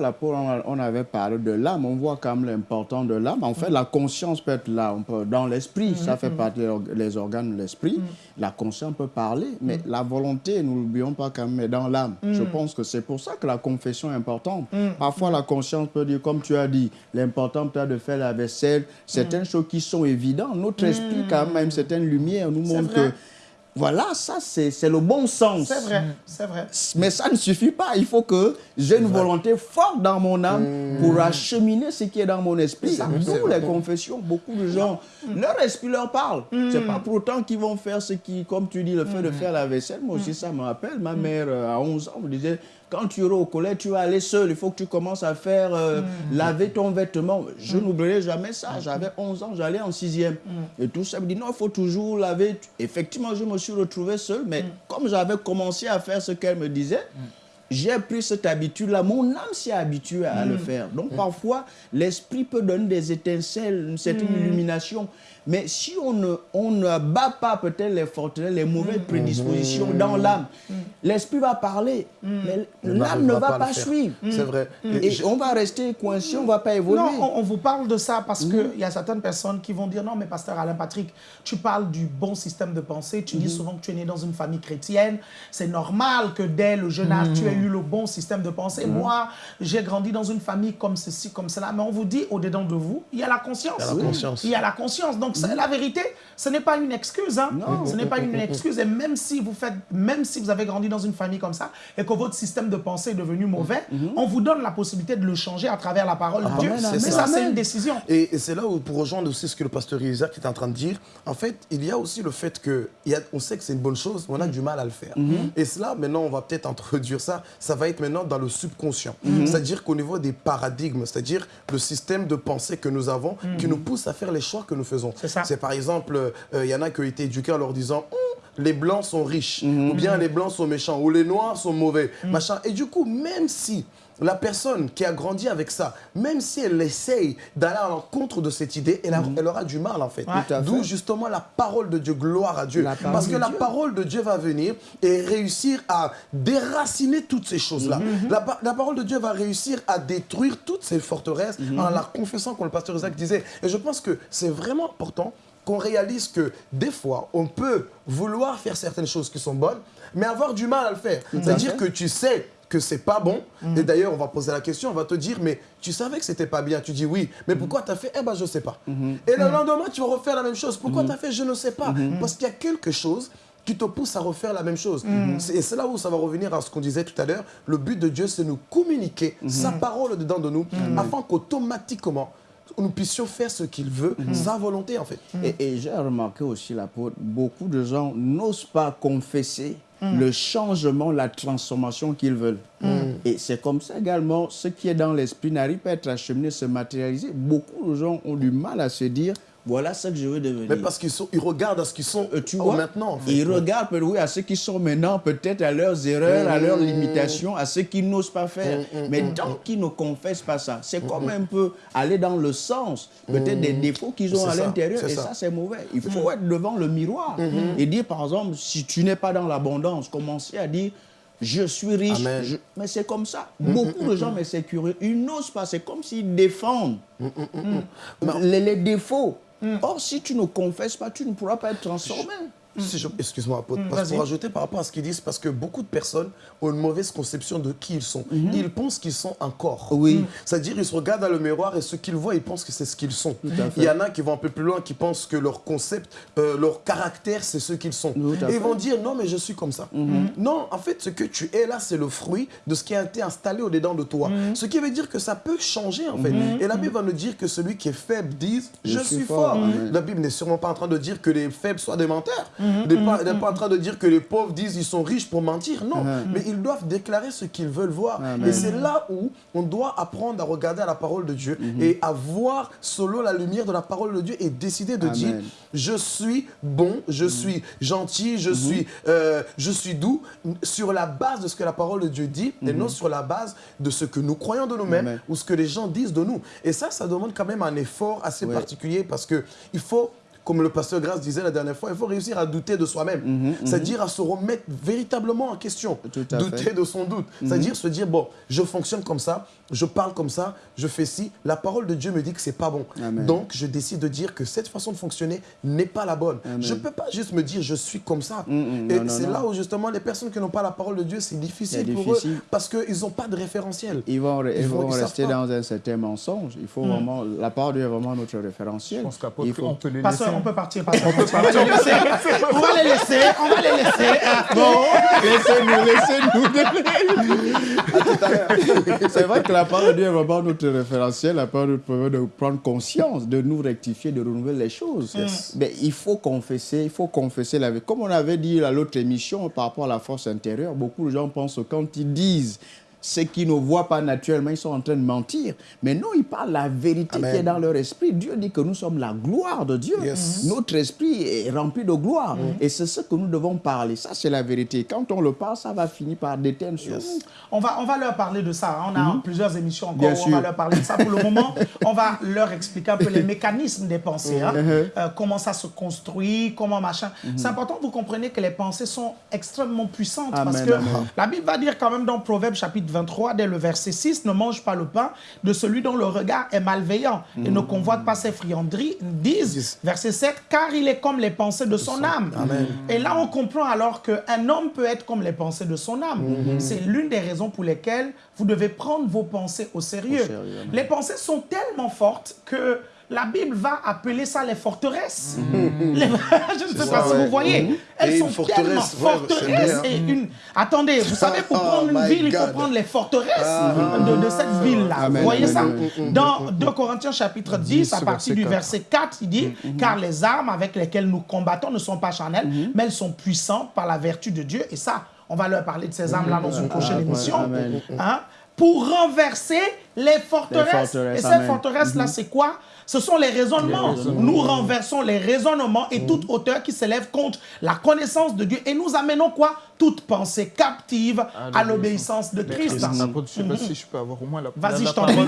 on, avait parlé de l'âme, on voit quand même l'importance de l'âme. En fait, la conscience peut être là, on peut, dans l'esprit, ça fait partie des organes de l'esprit. La conscience peut parler, mais la volonté, nous l'oublions pas quand même, est dans l'âme. Je pense que c'est pour ça que la confession est importante. Parfois, la conscience peut dire, comme tu as dit, l'important peut-être de faire la vaisselle, certaines choses qui sont évidentes. Notre esprit, quand même, certaines lumières nous montrent que, voilà, ça, c'est c'est le bon sens. C'est vrai, c'est vrai. Mais ça ne suffit pas. Il faut que j'ai une volonté forte dans mon âme pour acheminer ce qui est dans mon esprit. D'où les confessions. Beaucoup de gens, leur esprit leur parle. C'est pas pour autant qu'ils vont faire ce qui, comme tu dis, le fait de faire la vaisselle. Moi aussi, ça me rappelle. Ma mère, euh, à 11 ans, me disait quand tu iras au collège, tu vas aller seul. Il faut que tu commences à faire euh, laver ton vêtement. Je n'oublierai jamais ça. J'avais 11 ans, j'allais en sixième. Et tout ça me dit non, il faut toujours laver. Effectivement, je me suis retrouvé seul, mais comme j'avais commencé à faire ce qu'elle me disait, j'ai pris cette habitude-là. Mon âme s'est habituée à le faire. Donc parfois, l'esprit peut donner des étincelles, une certaine illumination. Mais si on ne, on ne bat pas peut-être les forteresses, les mauvaises prédispositions dans l'âme, l'esprit va parler, mais Mais l'âme ne va pas suivre. C'est vrai. Et Et je- on va rester coincé, on ne va pas évoluer. Non, on, on vous parle de ça parce qu'il y a certaines personnes qui vont dire non, mais pasteur Alain Patrick, tu parles du bon système de pensée. Tu dis souvent que tu es né dans une famille chrétienne. C'est normal que dès le jeune âge, tu aies eu le bon système de pensée. Moi, j'ai grandi dans une famille comme ceci, comme cela. Mais on vous dit, au-dedans de vous, il y a la conscience. Il y a la conscience. Il y a la conscience. Donc, c'est la vérité, ce n'est pas une excuse. Hein. Ce n'est pas une excuse. Et même si vous faites, même si vous avez grandi dans une famille comme ça et que votre système de pensée est devenu mauvais, on vous donne la possibilité de le changer à travers la parole de Dieu. Amen, Mais c'est ça, ça. c'est une décision. Et, et c'est là où, pour rejoindre aussi ce que le pasteur Isaac est en train de dire, en fait, il y a aussi le fait que, il y a- on sait que c'est une bonne chose, mais on a du mal à le faire. Et cela, maintenant, on va peut-être introduire ça, ça va être maintenant dans le subconscient. C'est-à-dire qu'au niveau des paradigmes, c'est-à-dire le système de pensée que nous avons, qui nous pousse à faire les choix que nous faisons. C'est ça. C'est par exemple, euh, il y en a qui ont été éduqués en leur disant, Hum, les blancs sont riches, ou bien les blancs sont méchants, ou les noirs sont mauvais, machin. Et du coup, même si la personne qui a grandi avec ça, même si elle essaye d'aller à l'encontre de cette idée, elle, a- elle aura du mal en fait. D'où justement la parole de Dieu, gloire à Dieu. Parce que la Dieu. parole de Dieu va venir et réussir à déraciner toutes ces choses-là. Mhm. la parole de Dieu va réussir à détruire toutes ces forteresses Mhm. en la confessant, comme le pasteur Isaac disait. Et je pense que c'est vraiment important qu'on réalise que des fois, on peut vouloir faire certaines choses qui sont bonnes, mais avoir du mal à le faire. C'est-à-dire que tu sais que c'est pas bon. Et d'ailleurs, on va poser la question, on va te dire, mais tu savais que c'était pas bien. Tu dis oui, mais pourquoi tu as fait? Eh ben, je sais pas. Et le lendemain, tu vas refaire la même chose. Pourquoi tu as fait? Je ne sais pas. Parce qu'il y a quelque chose qui te pousse à refaire la même chose. Et c'est là où ça va revenir à ce qu'on disait tout à l'heure. Le but de Dieu, c'est nous communiquer sa parole dedans de nous, afin qu'automatiquement, nous puissions faire ce qu'il veut, sa volonté en fait. Et, et j'ai remarqué aussi, l'apôtre, beaucoup de gens n'osent pas confesser le changement, la transformation qu'ils veulent. Et c'est comme ça également, ce qui est dans l'esprit n'arrive pas à être acheminé, se matérialiser. Beaucoup de gens ont du mal à se dire, voilà ce que je veux devenir. Mais parce qu'ils ils regardent à ce qu'ils sont Euh, tu vois, maintenant. En fait. Ils regardent peut- oui, à ceux qui sont maintenant, peut-être à leurs erreurs, à leurs limitations, à ceux qui n'osent pas faire. Mais tant qu'ils ne confessent pas ça, c'est comme un peu aller dans le sens, peut-être des défauts qu'ils ont à l'intérieur. Et ça. ça, c'est mauvais. Il faut être devant le miroir et dire, par exemple, si tu n'es pas dans l'abondance, commencer à dire, je suis riche. Je- Mais c'est comme ça. Beaucoup de gens, mais c'est curieux, ils n'osent pas. C'est comme s'ils défendent les, les défauts. Or, si tu ne confesses pas, tu ne pourras pas être transformé. Si Excuse-moi, apôtre. parce pour ajouter par rapport à ce qu'ils disent, parce que beaucoup de personnes ont une mauvaise conception de qui ils sont. Ils pensent qu'ils sont un corps. Oui. C'est-à-dire, ils se regardent dans le miroir et ce qu'ils voient, ils pensent que c'est ce qu'ils sont. Il y en a qui vont un peu plus loin, qui pensent que leur concept, euh, leur caractère, c'est ce qu'ils sont. Et ils vont dire, non, mais je suis comme ça. Non, en fait, ce que tu es là, c'est le fruit de ce qui a été installé au-dedans de toi. Ce qui veut dire que ça peut changer, en fait. Et la Bible va nous dire que celui qui est faible dise, je, suis fort. Amen. La Bible n'est sûrement pas en train de dire que les faibles soient des menteurs. Elle n'est pas, en train de dire que les pauvres disent qu'ils sont riches pour mentir. Non, mais ils doivent déclarer ce qu'ils veulent voir. Amen. Et c'est là où on doit apprendre à regarder à la parole de Dieu et à voir selon la lumière de la parole de Dieu et décider de Amen. dire je suis bon, je suis gentil, je, suis, euh, je suis doux sur la base de ce que la parole de Dieu dit et non sur la base de ce que nous croyons de nous-mêmes ou ce que les gens disent de nous. Et ça, ça demande quand même un effort assez Ouais. particulier parce que il faut comme le pasteur Grace disait la dernière fois, il faut réussir à douter de soi-même. C'est-à-dire à se remettre véritablement en question. Mhm, Tout à douter fait. Mhm. de son doute. C'est-à-dire se dire, bon, je fonctionne comme ça, je parle comme ça, je fais ci. La parole de Dieu me dit que c'est pas bon. Amen. Donc, je décide de dire que cette façon de fonctionner n'est pas la bonne. Amen. Je ne peux pas juste me dire, je suis comme ça. mm, Et non, non, c'est là où justement les personnes qui n'ont pas la parole de Dieu, c'est difficile, pour eux parce qu'ils n'ont pas de référentiel. Ils vont, ils Ils vont vont- ils savent rester dans un certain mensonge. Il faut vraiment, la parole de Dieu est vraiment notre référentiel. Je pense Il faut- on peut les laisser. Pasteur, on peut partir. On, va les laisser. on va les laisser. On va les laisser. Ah, Bon. Laissez-nous, laissez-nous. C'est vrai que la parole de Dieu est vraiment notre référentiel. La parole de Dieu permet de prendre conscience, de nous rectifier, de renouveler les choses. Mais il faut confesser, il faut confesser la vie. Comme on avait dit à l'autre émission par rapport à la force intérieure, beaucoup de gens pensent que quand ils disent ce qu'ils ne voient pas naturellement, ils sont en train de mentir. Mais non, ils parlent la vérité Amen. qui est dans leur esprit. Dieu dit que nous sommes la gloire de Dieu. Yes. Notre esprit est rempli de gloire. Et c'est ce que nous devons parler. Ça, c'est la vérité. Quand on le parle, ça va finir par déteindre sur nous. On va, on va leur parler de ça. On a plusieurs émissions encore Bien où on va leur parler de ça. Pour le moment, on va leur expliquer un peu les mécanismes des pensées. hein. Euh, comment ça se construit, comment machin. C'est important que vous compreniez que les pensées sont extrêmement puissantes. parce que amen. la Bible va dire quand même dans Proverbe chapitre 23, dès le verset 6, ne mange pas le pain de celui dont le regard est malveillant et ne convoite pas ses frianderies. Disent, verset 7, car il est comme les pensées de son âme. Et là, on comprend alors qu'un homme peut être comme les pensées de son âme. C'est l'une des raisons pour lesquelles vous devez prendre vos pensées au sérieux. Au sérieux, amen. les pensées sont tellement fortes que la Bible va appeler ça les forteresses. Les- Je ne sais pas ça, si ouais. vous voyez. Elles Et sont forteresse, tellement forteresses. bien. Et une... Attendez, vous savez, pour Oh prendre une ville, il faut prendre les forteresses de, de cette ville-là. Amen, Vous voyez ça? Dans 2 Corinthiens chapitre 10, à 10, partir du 4. verset 4, il dit Car les armes avec lesquelles nous combattons ne sont pas charnelles, mais elles sont puissantes par la vertu de Dieu. Et ça, on va leur parler de ces armes-là dans une prochaine émission. Hein, pour renverser les forteresses. Les forteresses, Et ces forteresses-là, c'est quoi? Ce sont les raisonnements. Nous renversons les raisonnements et toute hauteur qui s'élève contre la connaissance de Dieu. Et nous amenons quoi? Toute pensée captive à l'obéissance de Christ. Je ne sais pas si je peux avoir au moins la, Vas-y, je t'en prie.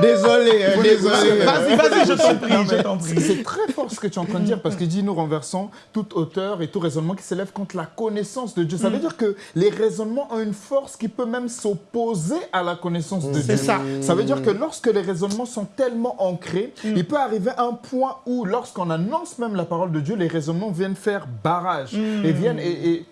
Désolé, hein, désolé. Vas-y, vas-y, je t'en prie, je t'en C'est prie. c'est très fort ce que tu es en train de dire parce qu'il dit nous renversons toute hauteur et tout raisonnement qui s'élève contre la connaissance de Dieu. Ça veut dire que les raisonnements ont une force qui peut même s'opposer à la connaissance de Dieu. C'est ça. Ça veut dire que lorsque les raisonnements sont tellement ancrés, il peut arriver un point où lorsqu'on annonce même la parole de Dieu, les raisonnements viennent faire barrage et viennent et- et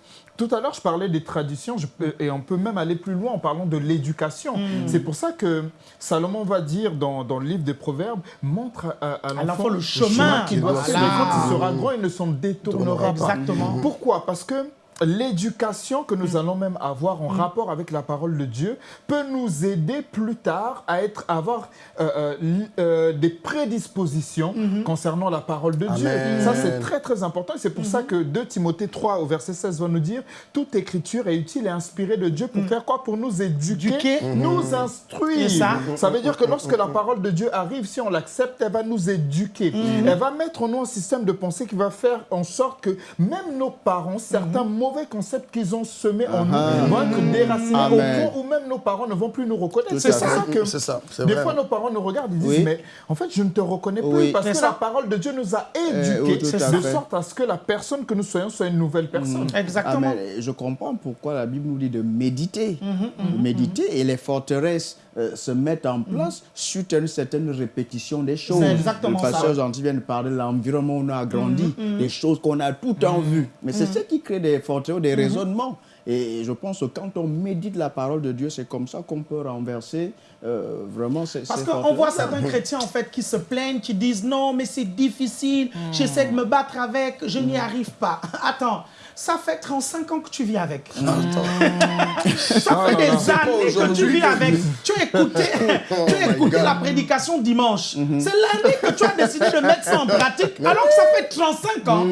tout à l'heure, je parlais des traditions je peux- et on peut même aller plus loin en parlant de l'éducation. C'est pour ça que Salomon va dire dans, dans le livre des Proverbes montre à, à l'enfant le chemin qu'il doit suivre. Quand il sera grand, il ne s'en détournera pas. Exactement. Pourquoi? Parce que l'éducation que nous allons même avoir en rapport avec la parole de Dieu peut nous aider plus tard à être, avoir euh, euh, euh, des prédispositions concernant la parole de Dieu. Ça, c'est très, très important. C'est pour ça que 2 Timothée 3, au verset 16, va nous dire toute écriture est utile et inspirée de Dieu pour faire quoi? Pour nous éduquer, Éduquer. nous instruire. Et ça Ça veut dire que lorsque la parole de Dieu arrive, si on l'accepte, elle va nous éduquer. Elle va mettre en nous un système de pensée qui va faire en sorte que même nos parents, certains mauvais concepts qu'ils ont semés en nous, vont être déracinés au point où même nos parents ne vont plus nous reconnaître. C'est ça que ça, des vrai. fois nos parents nous regardent, ils disent Oui. mais en fait je ne te reconnais plus Oui. parce que ça. la parole de Dieu nous a oui, éduqués de fait. sorte à ce que la personne que nous soyons soit une nouvelle personne. Ah, Exactement. mais je comprends pourquoi la Bible nous dit de méditer. De méditer et les forteresses euh, se mettent en place suite à une certaine répétition des choses. Exactement Le pasteur ça. Gentil vient de parler de l'environnement où on a grandi, des choses qu'on a tout en vue. Mais c'est ce qui crée des forteresses, des raisonnements. Et je pense que quand on médite la parole de Dieu, c'est comme ça qu'on peut renverser euh, vraiment ces, Parce qu'on voit certains chrétiens en fait qui se plaignent, qui disent non, mais c'est difficile, j'essaie de me battre avec, je n'y arrive pas. Attends, ça fait 35 ans que tu vis avec. ça fait des années que tu vis avec. Tu écouté, tu as écouté la prédication dimanche. C'est lundi que tu as décidé de mettre ça en pratique, alors que ça fait 35 ans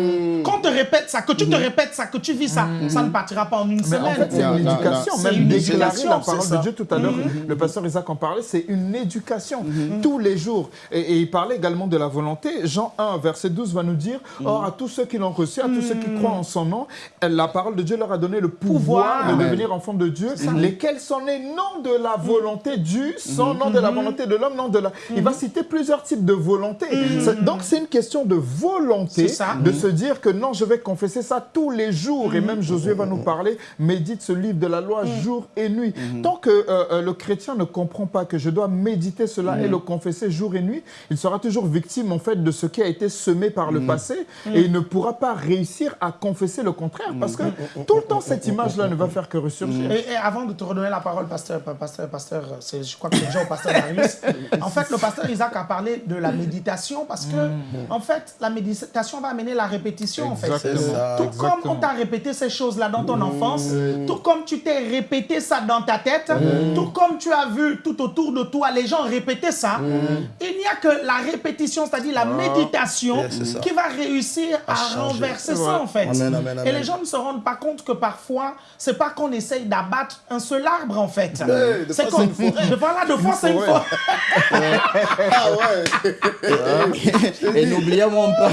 qu'on te répète ça, que tu te répètes ça, que tu vis ça. Ça ne partira pas en une Mais en semaine. fait, c'est une éducation. Même C'est une déclarer éducation, la parole de Dieu tout à l'heure, le pasteur Isaac en parlait, c'est une éducation. Tous les jours. Et, et il parlait également de la volonté. Jean 1, verset 12 va nous dire Or, à tous ceux qui l'ont reçu, à tous ceux qui croient en son nom, la parole de Dieu leur a donné le pouvoir, Pouvoir. de devenir enfants de Dieu, lesquels sont nés non de la volonté du sang, non de la volonté de l'homme, non de la. Il va citer plusieurs types de volonté. C'est- Donc, c'est une question de volonté de se dire que non, je vais confesser ça tous les jours. Et même Josué va nous parler, médite ce livre de la loi jour et nuit. Tant que euh, euh, le chrétien ne comprend pas que je dois méditer cela et le confesser jour et nuit, il sera toujours victime en fait de ce qui a été semé par le passé et il ne pourra pas réussir à confesser le contraire parce que tout le temps cette image-là ne va faire que ressurgir. Et, et avant de te redonner la parole, pasteur, pasteur, pasteur, je crois que c'est déjà au pasteur Darius. en fait, le pasteur Isaac a parlé de la méditation parce que, en fait, la méditation va amener la répétition, en fait. Exactement. C'est ça, Tout exactement. comme on t'a répété ces choses-là dans ton enfance, tout comme tu t'es répété ça dans ta tête, tout comme tu as vu tout autour de toi les gens répéter ça, il n'y a que la répétition, c'est-à-dire la méditation, Yeah, c'est ça. qui va réussir à, renverser Ouais. ça, en fait. Amen, amen, Et les gens ne se rendent pas compte que parfois, c'est pas qu'on essaye d'abattre un seul arbre, en fait. C'est qu'on. Une fois. de- c'est une fois. Ah ouais Et n'oublions même pas,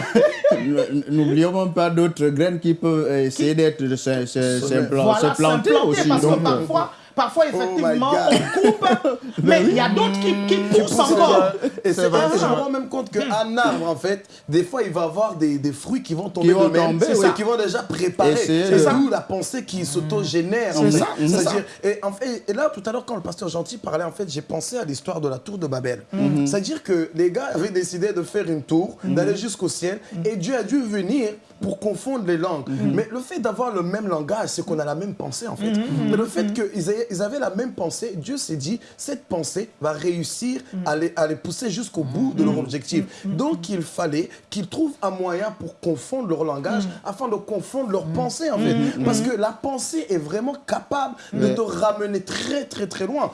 n'oublions même pas d'autres graines qui peuvent essayer d'être se, se, planter aussi. parce que Donc, euh, parfois, parfois effectivement, God. on coupe, mais il y a d'autres qui, qui poussent encore. Et c'est vrai, je me rends même compte qu'un arbre, en fait, des fois, il va avoir des, des fruits qui vont tomber de même, ça, qui vont déjà préparer. C'est d'où la pensée qui s'auto-génère. en C'est ça, Et, en fait, et là, tout à l'heure, quand le pasteur Gentil parlait, en fait, j'ai pensé à l'histoire de la tour de Babel. C'est-à-dire que les gars avaient décidé de faire une tour, d'aller jusqu'au ciel, et Dieu a dû venir pour confondre les langues. Mais le fait d'avoir le même langage, c'est qu'on a la même pensée, en fait. Mais le fait qu'ils aient- ils avaient la même pensée, Dieu s'est dit, cette pensée va réussir à, les, à les pousser jusqu'au bout de leur objectif. Donc, il fallait qu'ils trouvent un moyen pour confondre leur langage afin de confondre leur pensée, en fait. Parce que la pensée est vraiment capable de te ramener très, très, très loin.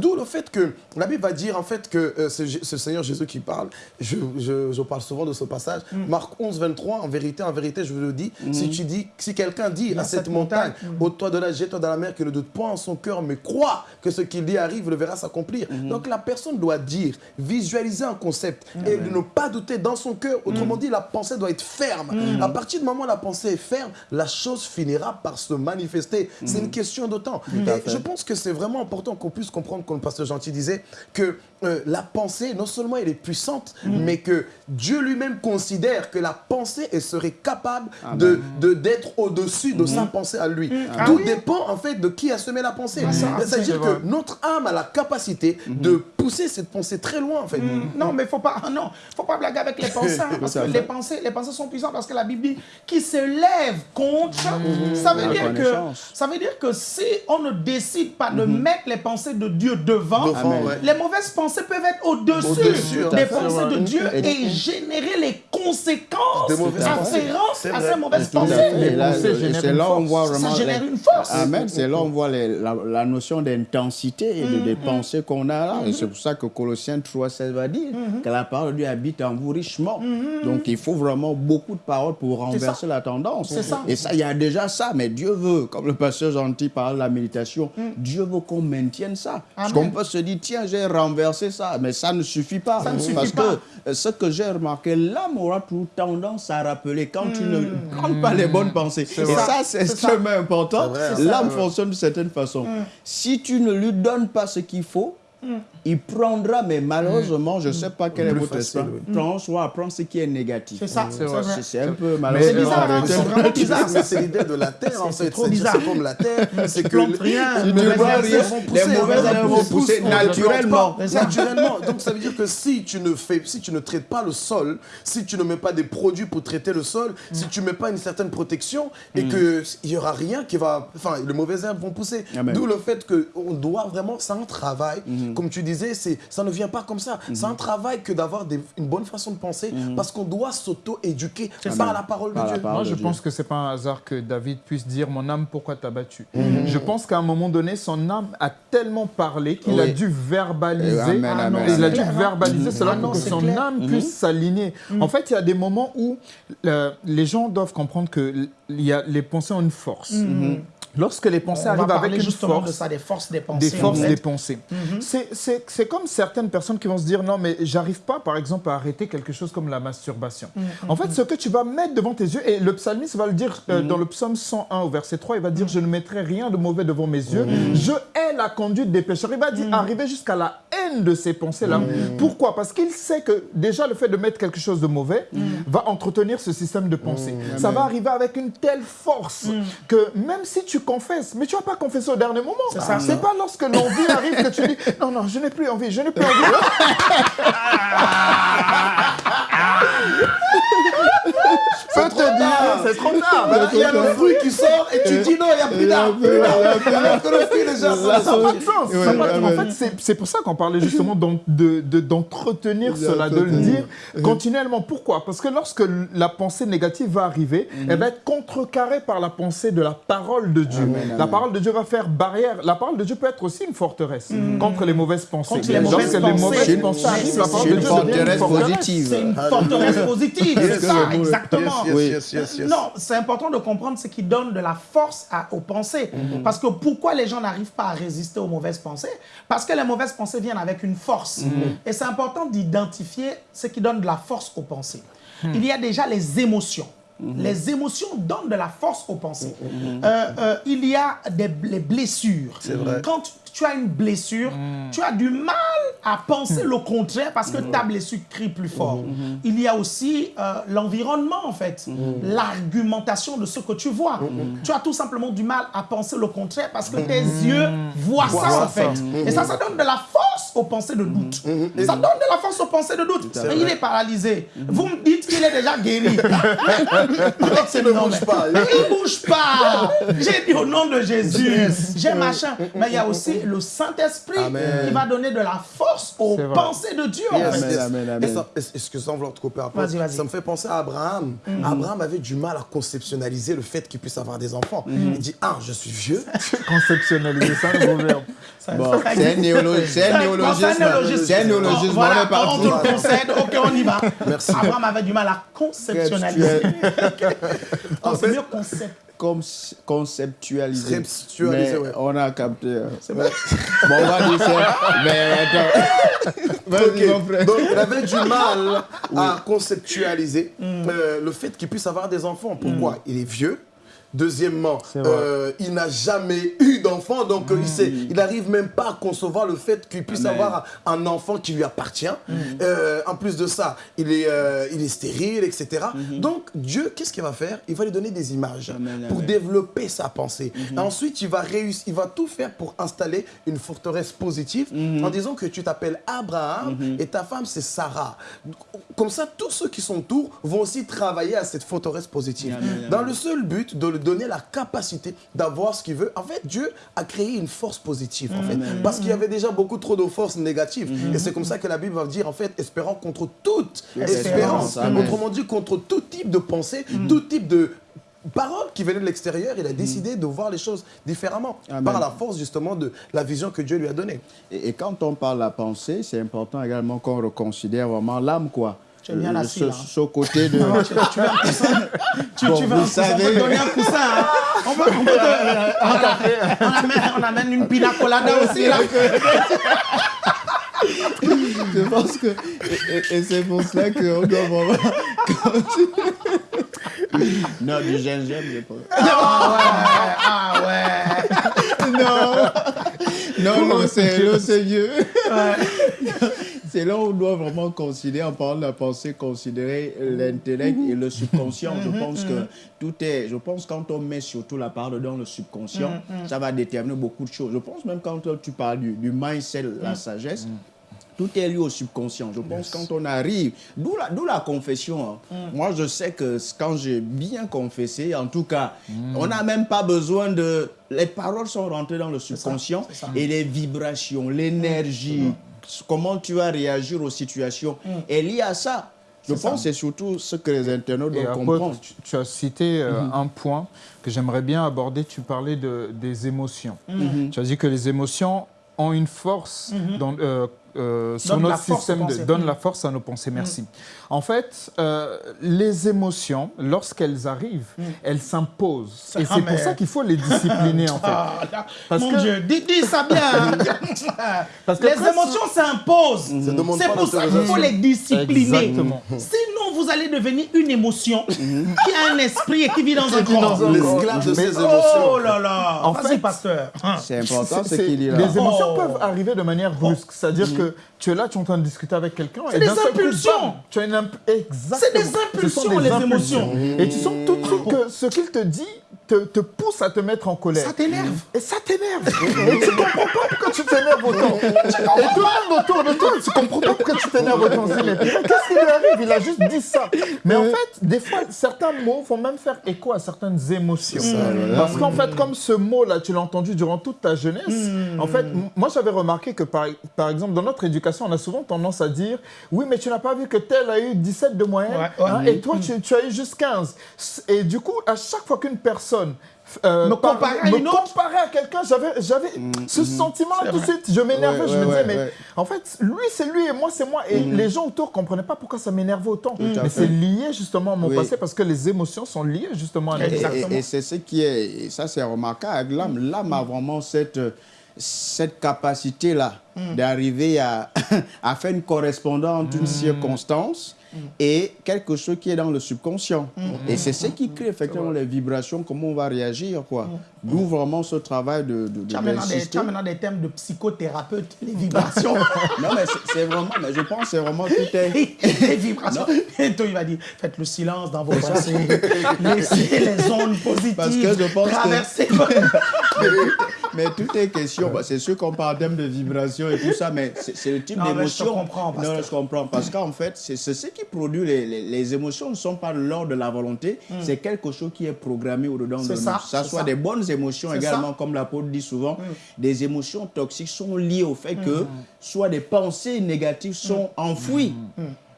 D'où le fait que la Bible va dire, en fait, que euh, le Seigneur Jésus qui parle. Je, je- je parle souvent de ce passage. Marc 11, 23, en vérité, en vérité, je vous le dis, si tu dis, si quelqu'un dit à cette montagne, ôte-toi de là, jette-toi dans la mer, qu'il ne doute point en son cœur, mais croit que ce qu'il dit arrive, le verra s'accomplir. Donc la personne doit dire, visualiser un concept et ne pas douter dans son cœur. Autrement dit, la pensée doit être ferme. À partir du moment où la pensée est ferme, la chose finira par se manifester. C'est une question de temps. Et je pense que c'est vraiment important qu'on puisse comprendre, comme le pasteur Gentil disait, que euh, la pensée, non seulement elle est puissante, mais que Dieu lui-même considère que la pensée, elle serait capable de d'être au-dessus de sa pensée à lui. Tout dépend en fait de qui a semé la pensée. C'est-à-dire que notre âme a la capacité de pousser cette pensée très loin, en fait. Mm. Non, mais faut pas, non, faut pas blaguer avec les pensées, parce que les pensées, les pensées sont puissantes, parce que la Bible dit qui se lève contre, Mm. ça veut La dire que, ça veut dire que si on ne décide pas de mettre les pensées de Dieu devant, Devant, Amen. ouais. les mauvaises pensées peuvent être au-dessus des fait, pensées ouais. de Dieu Et- et générer les conséquences afférentes C'est à ces mauvaises pensées. c'est là où on force. voit Ça vraiment. génère les- une force. Amen. C'est là où on voit la, la notion d'intensité et de, des pensées qu'on a là. Pour ça que Colossiens 3,16 va dire que la parole de Dieu habite en vous richement. Donc il faut vraiment beaucoup de paroles pour renverser la tendance. Ça. Et ça, il y a déjà ça. Mais Dieu veut, comme le pasteur Gentil parle de la méditation, Dieu veut qu'on maintienne ça. Parce qu'on peut se dire, tiens, j'ai renversé ça. Mais ça ne suffit pas. Ça ne suffit Parce pas. que euh, ce que j'ai remarqué, l'âme aura toujours tendance à rappeler quand tu ne prends pas les bonnes pensées. Et ça. ça, c'est extrêmement important. L'âme fonctionne de certaine façon. Mm. Si tu ne lui donnes pas ce qu'il faut, il prendra, mais malheureusement, je ne sais pas quel est votre facile, esprit, oui. il prend soit à prendre ce qui est négatif. C'est ça, c'est vrai. C'est- C'est un peu C'est malheureusement. bizarre, hein, arrêté. c'est vraiment bizarre. Mais c'est l'idée de la terre, en C'est fait. trop C'est bizarre. c'est comme la terre. C'est que rien, les mauvaises vois herbes rien, vont les pousser, naturellement. Naturellement. Donc ça veut dire que si tu ne fais, si tu ne traites pas le sol, si tu ne mets pas des produits pour traiter le sol, si tu ne mets pas une certaine protection et que il y aura rien qui va, enfin, les mauvaises herbes vont pousser. D'où le fait que on doit vraiment, c'est un travail. Comme tu disais, c'est, ça ne vient pas comme ça. C'est un travail que d'avoir une bonne façon de penser parce qu'on doit s'auto-éduquer par la parole de Dieu. parole. Moi, de je Dieu. pense que c'est pas un hasard que David puisse dire Mon âme, pourquoi t'as battu? Mhm. Je pense qu'à un moment donné, son âme a tellement parlé qu'il a dû verbaliser. Amen, Ah il a dû clair, hein. verbaliser cela Ah non, pour que c'est son clair. âme puisse s'aligner. En fait, il y a des moments où euh, les gens doivent comprendre que l- il y a, les pensées ont une force. Lorsque les pensées On va arrivent avec parler une justement force, de ça, des forces des pensées. des forces en fait. des pensées. C'est- C'est c'est comme certaines personnes qui vont se dire non mais j'arrive pas par exemple à arrêter quelque chose comme la masturbation. En fait ce que tu vas mettre devant tes yeux et le psalmiste va le dire euh, dans le psaume 101 au verset 3 il va dire je ne mettrai rien de mauvais devant mes yeux je hais la conduite des pécheurs. Il va dire arriver jusqu'à la haine de ces pensées là. Pourquoi? Parce qu'il sait que déjà le fait de mettre quelque chose de mauvais va entretenir ce système de pensée. Ça va arriver avec une telle force que même si tu confesses mais tu vas pas confesser au dernier moment. C'est pas lorsque l'envie arrive que tu dis non, non, je n'ai plus envie, je n'ai plus envie. Je peux te dire, c'est trop tard. Il y a le fruit qui sort et tu dis non, il n'y a plus d'arbre. Alors que le fruit déjà Ça ça n'a pas de sens. Ouais, Ça n'a pas de- ouais, en fait, c'est- pour ça qu'on parlait justement d'en- de- de- d'entretenir cela, de le dire continuellement. Pourquoi? Parce que lorsque la pensée négative va arriver, elle va être contrecarrée par la pensée de la parole de Dieu. La parole de Dieu va faire barrière. La parole de Dieu peut être aussi une forteresse contre les mauvaises pensées. Lorsque les mauvaises pensées arrivent, la parole de Dieu devient une forteresse. positive. C'est une forteresse positive, c'est ça, exactement. Yes, Oui. yes, yes, yes. Non, c'est important de comprendre ce qui donne de la force à- aux pensées. Parce que pourquoi les gens n'arrivent pas à résister aux mauvaises pensées? Parce que les mauvaises pensées viennent avec une force. Et c'est important d'identifier ce qui donne de la force aux pensées. Il y a déjà les émotions. Les émotions donnent de la force aux pensées. Euh, euh, il y a des, les blessures. vrai. Quand tu, as une blessure, tu as du mal à penser le contraire parce que ta blessure crie plus fort. Il y a aussi euh, l'environnement, en fait, l'argumentation de ce que tu vois. Tu as tout simplement du mal à penser le contraire parce que tes yeux voient ça, en fait. Et ça, ça donne de la force aux pensées de doute. Ça donne de la force aux pensées de doute. Mais il est paralysé. Vous me dites qu'il est déjà guéri. Il ne bouge pas. Il bouge pas. J'ai dit au nom de Jésus. J'ai machin. Mais il y a aussi le Saint-Esprit qui va donner de la force aux pensées de Dieu. en Yes, fait. yes. amen, amen. sans vouloir te couper un peu, ça me fait penser à Abraham. Abraham avait du mal à conceptionnaliser le fait qu'il puisse avoir des enfants. Il dit, ah, je suis vieux. Conceptualiser ça, le nouveau verbe. Bon, c'est un néologisme. C'est un néologisme. C'est un néologisme. Voilà, On te le concède. Ok, on y va. Merci. Abraham avait du mal à conceptualiser. Oh, c'est mieux concept. Comme ouais. On a capté. hein. Bon, on va dire ça. Mais attends. Mon. Donc, il avait du mal à conceptualiser euh, le fait qu'il puisse avoir des enfants. Pourquoi? Il est vieux. Deuxièmement, euh, il n'a jamais eu d'enfant, donc euh, il n'arrive même pas à concevoir le fait qu'il puisse Amen. avoir un enfant qui lui appartient. Mm. Euh, en plus de ça, il est, euh, il est stérile, etc. Mm-hmm. Donc Dieu, qu'est-ce qu'il va faire? Il va lui donner des images Amen, pour amen. développer sa pensée. Et ensuite, il va réussir, il va tout faire pour installer une forteresse positive en disant que tu t'appelles Abraham et ta femme c'est Sarah. Comme ça, tous ceux qui sont autour vont aussi travailler à cette forteresse positive. Dans le seul but de lui donner la capacité d'avoir ce qu'il veut. En fait, Dieu a créé une force positive, en fait, parce qu'il y avait déjà beaucoup trop de forces négatives. Et c'est comme ça que la Bible va dire, en fait, espérant contre toute Espérance. Autrement dit, contre tout type de pensée, tout type de parole qui venait de l'extérieur, il a décidé de voir les choses différemment Amen. par la force justement de la vision que Dieu lui a donnée. Et, et quand on parle de la pensée, c'est important également qu'on reconsidère vraiment l'âme, quoi. Tu es bien Le- assis, ce, là. ce côté de... Non, tu, tu veux un coussin Tu, Bon, tu veux vous un coussin On peut savez- te donner un coussin. hein. On peut, on peut te- euh, voilà. on, amène, on amène une pina colada aussi. Là. Je pense que... Et, et- et c'est pour cela qu'on doit vraiment... non, du gingembre, je pense. Ah ouais, ah ouais. Non, non, l'eau, c'est l'eau, c'est mieux. C'est là où on doit vraiment considérer, en parlant de la pensée, considérer l'intellect et le subconscient. Je pense que tout est, je pense quand on met surtout la parole dans le subconscient, ça va déterminer beaucoup de choses. Je pense même quand tu parles du, du mindset, la sagesse, tout est lié au subconscient. Je pense quand on arrive, d'où la, confession. hein. Moi, je sais que quand j'ai bien confessé, en tout cas, on n'a même pas besoin de... Les paroles sont rentrées dans le subconscient ça. et les vibrations, l'énergie, comment tu vas réagir aux situations est liée à ça. Je pense que c'est surtout ce que les internautes doivent comprendre. tu, tu as cité euh, un point que j'aimerais bien aborder. Tu parlais de, des émotions. Tu as dit que les émotions ont une force dans, euh, euh, sur notre force système, de, donnent la force à nos pensées. Merci. En fait, euh, les émotions, lorsqu'elles arrivent, elles s'imposent. Et Ah, c'est pour ça qu'il faut les discipliner, en fait. Ah, Parce mon que- Dieu, dis, dis ça bien. Parce que les très émotions s'imposent. Demande C'est pour ça qu'il faut les discipliner. Exactement. Sinon, vous allez devenir une émotion qui a un esprit et qui vit dans un corps. L'esclave de ses Oh émotions. là là. En fait- pasteur. C'est important ce C'est- qu'il dit là. Les émotions Oh. peuvent arriver de manière brusque. C'est-à-dire que tu es là, tu es en train de discuter avec quelqu'un. C'est des coup, impulsions. Tu as une imp- Exactement. C'est des Ce sont impulsions, des les impulsions. émotions. Et tu sens tout de suite que ce qu'il te dit te, te pousse à te mettre en colère. Ça t'énerve. Et ça t'énerve. Et tu comprends pas pourquoi tu t'énerves autant. Et tout le monde autour de toi, tu comprends pas pourquoi tu t'énerves autant. Qu'est-ce qui lui arrive? Il a juste dit ça. Mais en fait, des fois, certains mots vont même faire écho à certaines émotions. Parce qu'en fait, comme ce mot-là, tu l'as entendu durant toute ta jeunesse, en fait, moi j'avais remarqué que par, par exemple, dans notre éducation, on a souvent tendance à dire Oui, mais tu n'as pas vu que tel a eu 17 de moyenne Ouais, ouais. hein, et toi, tu, tu as eu juste 15. Et du coup, à chaque fois qu'une personne euh, Me par- comparer à me à quelqu'un, j'avais, j'avais ce sentiment-là tout de suite. Je m'énervais, Ouais, je me disais, ouais, mais ouais. en fait, lui c'est lui et moi c'est moi. Et les gens autour ne comprenaient pas pourquoi ça m'énervait autant. Mais c'est lié justement à mon Oui. passé parce que les émotions sont liées justement à et- Exactement. Et, et c'est ce qui est, et ça c'est remarquable l'âme. L'âme a vraiment cette, cette capacité-là d'arriver à, à faire une correspondance entre une circonstance et quelque chose qui est dans le subconscient. Et c'est ce qui crée effectivement les vibrations, comment on va réagir. quoi. D'où vraiment ce travail de, de, de- Tu as, maintenant des, d'insister. tu as maintenant des thèmes de psychothérapeute, les vibrations. Non, mais c'est- vraiment, mais je pense que c'est vraiment tout est... les vibrations. Et toi, il va dire faites le silence dans vos pensées. Laissez les ondes positives Parce que je pense que-. Mais tout est question, c'est sûr qu'on parle en termes de et tout ça, mais c'est le type Non, mais je d'émotion. comprends. Non, je comprends. Parce qu'en fait, c'est ce qui produit les, les, les émotions ne sont pas l'ordre de la volonté, c'est quelque chose qui est programmé au-dedans de Hmm. C'est nous. ça, ça soit ça. des bonnes émotions également, ça. Hmm. comme l'apôtre dit souvent, des émotions toxiques sont liées au fait que soit des pensées négatives sont Hmm. enfouies.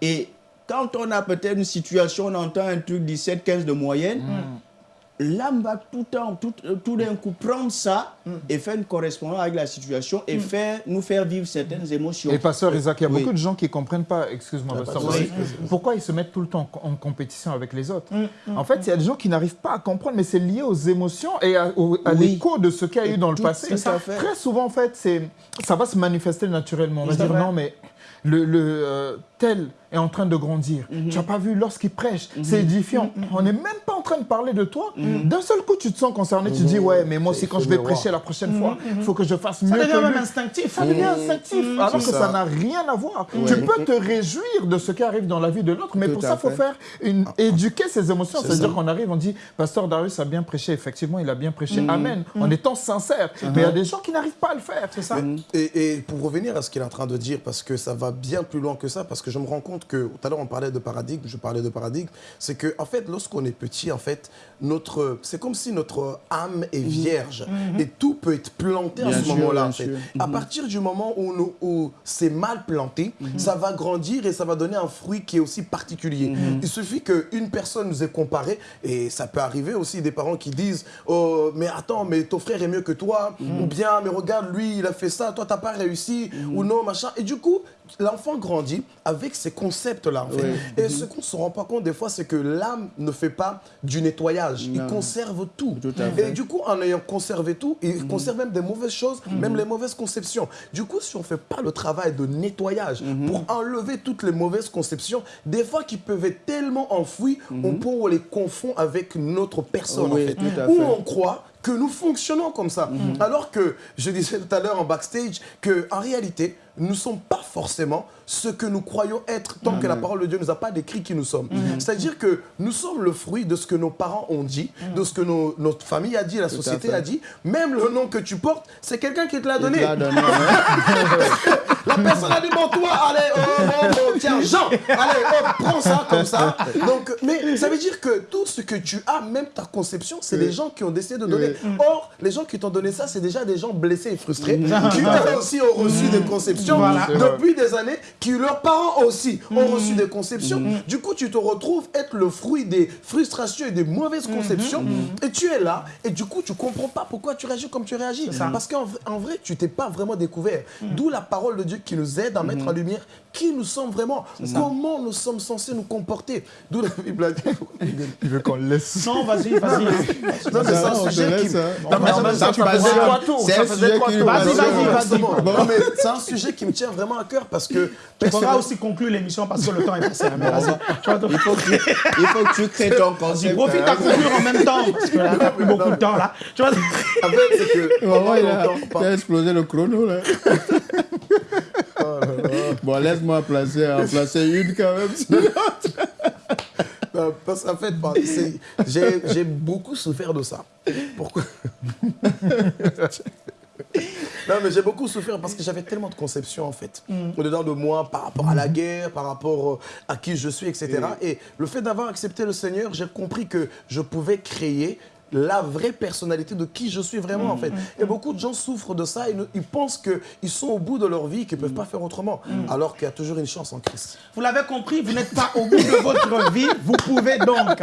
Et quand on a peut-être une situation, on entend un truc 17-15 de moyenne, l'âme va tout, le temps, tout, euh, tout d'un coup prendre ça et faire une correspondance avec la situation et faire, nous faire vivre certaines émotions. Et pasteur Isaac, il y a Oui. beaucoup de gens qui ne comprennent pas, excuse-moi, pasteur, de Maurice, souci. pourquoi ils se mettent tout le temps en, en compétition avec les autres. En fait, il y a des gens qui n'arrivent pas à comprendre, mais c'est lié aux émotions et à, au- à Oui. l'écho de ce qu'il y a eu dans le Tout- passé. tout. Très souvent, en fait, c'est, ça va se manifester naturellement. On va dire vrai. non, mais le, le, euh, tel est en train de grandir. Tu n'as pas vu lorsqu'il prêche, c'est édifiant. On n'est même pas en train de parler de toi, d'un seul coup, tu te sens concerné. Tu dis, ouais, mais moi aussi, quand je vais prêcher la prochaine fois, il faut que je fasse mieux Ça devient que même lui. instinctif. Ça devient instinctif, alors que ça n'a rien à voir. Tu peux te réjouir de ce qui arrive dans la vie de l'autre, mais pour ça, il faut faire une... éduquer ses émotions. C'est-à-dire qu'on arrive, on dit, Pasteur Darius a bien prêché. Effectivement, il a bien prêché. Amen. En étant sincère. Mais il y a des gens qui n'arrivent pas à le faire. C'est ça. Et pour revenir à ce qu'il est en train de dire, parce que ça va bien plus loin que ça, parce que je me rends compte que tout à l'heure on parlait de paradigme, je parlais de paradigme, c'est que en fait lorsqu'on est petit, en fait notre, c'est comme si notre âme est vierge et tout peut être planté à Bien ce sûr, moment-là. En fait. À partir du moment où, nous- où c'est mal planté, ça va grandir et ça va donner un fruit qui est aussi particulier. Il suffit qu'une personne nous ait comparé et ça peut arriver aussi des parents qui disent oh mais attends mais ton frère est mieux que toi ou bien mais regarde lui il a fait ça toi t'as pas réussi ou non machin et du coup l'enfant grandit avec ces concepts là en fait. et ce qu'on se rend pas compte des fois c'est que l'âme ne fait pas du nettoyage. Il conserve tout, et fait. du coup en ayant conservé tout il conserve même des mauvaises choses même les mauvaises conceptions. Du coup si on fait pas le travail de nettoyage pour enlever toutes les mauvaises conceptions des fois qui peuvent être tellement enfouies on peut les confond avec notre personne Oui, en fait. tout à où fait. on croit que nous fonctionnons comme ça. Alors que je disais tout à l'heure en backstage qu'en réalité, nous ne sommes pas forcément ce que nous croyons être tant que la parole de Dieu ne nous a pas décrit qui nous sommes. C'est-à-dire que nous sommes le fruit de ce que nos parents ont dit, de ce que nos- notre famille a dit, la société a dit. Même le nom que tu portes, c'est quelqu'un qui te l'a donné. l'a donné, ouais. La personne a dit, bon, toi, allez, oh, oh, oh, tiens, Jean, allez, oh, prends ça comme ça. Donc, mais ça veut dire que tout ce que tu as, même ta conception, c'est des gens qui ont décidé de donner. Or, les gens qui t'ont donné ça, c'est déjà des gens blessés et frustrés, qui eux aussi ont reçu des conceptions Voilà. depuis des années, qui leurs parents aussi. Ont reçu des conceptions. Du coup, tu te retrouves être le fruit des frustrations et des mauvaises conceptions, et tu es là, et du coup, tu comprends pas pourquoi tu réagis comme tu réagis. Parce qu'en vrai, en vrai, tu t'es pas vraiment découvert. D'où la parole de Dieu qui nous aide à mettre en lumière qui nous sommes vraiment, comment nous sommes censés nous comporter. D'où la Bible a dit. Il veut qu'on laisse. Non, vas-y, vas-y. Non, mais c'est Ça, un sujet laisse, qui. Non, mais ça, tu trois tours. C'est ça un sujet qui Vas-y, vas-y, vas-y. Non, mais c'est un sujet qui me tient vraiment à cœur parce que. Tu pourras aussi conclure l'émission parce que le temps est passé. hein, Il faut que, tu crées ton Vas-y, concept. profite à hein. conclure en même temps parce que là, t'as plus beaucoup de temps là. Tu vois, En fait, c'est que. Il a explosé le chrono là. Bon, laisse-moi placer, en placer une quand même. Parce qu'en fait, j'ai j'ai beaucoup souffert de ça. Pourquoi? Non, mais j'ai beaucoup souffert parce que j'avais tellement de conceptions, en fait, au-dedans de moi, par rapport à la guerre, par rapport euh, à qui je suis, etc. Et le fait d'avoir accepté le Seigneur, j'ai compris que je pouvais créer la vraie personnalité de qui je suis vraiment, en fait. Et beaucoup de gens souffrent de ça, ils, pensent qu'ils sont au bout de leur vie, qu'ils ne peuvent pas faire autrement, alors qu'il y a toujours une chance en Christ. Vous l'avez compris, vous n'êtes pas au bout de votre vie. Vous pouvez donc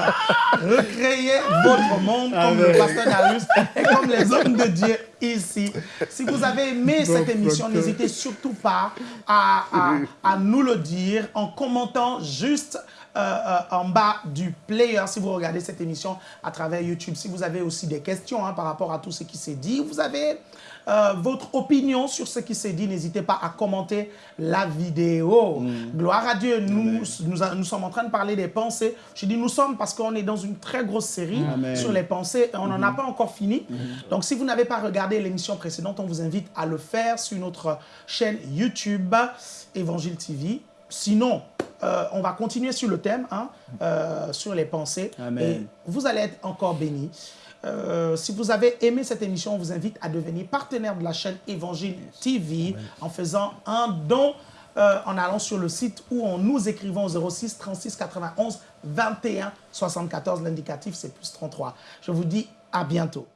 recréer votre monde comme le pasteur Darius et comme les hommes de Dieu ici. Si vous avez aimé cette émission, n'hésitez surtout pas à, à- à nous le dire en commentant juste euh, euh, en bas du player si vous regardez cette émission à travers YouTube. Si vous avez aussi des questions hein, par rapport à tout ce qui s'est dit, vous avez euh, votre opinion sur ce qui s'est dit, n'hésitez pas à commenter la vidéo. Gloire à Dieu, nous, nous, a- nous sommes en train de parler des pensées. Je dis nous sommes parce qu'on est dans une très grosse série Amen. sur les pensées et on n'en a pas encore fini. Donc si vous n'avez pas regardé l'émission précédente, on vous invite à le faire sur notre chaîne YouTube Évangile TV. Sinon, euh, on va continuer sur le thème, hein, euh, sur les pensées. Amen. Et vous allez être encore bénis. Euh, si vous avez aimé cette émission, on vous invite à devenir partenaire de la chaîne Évangile TV en faisant un don en allant sur le site ou en nous écrivant au 06 36 91 21 74. L'indicatif, c'est plus 33. Je vous dis à bientôt.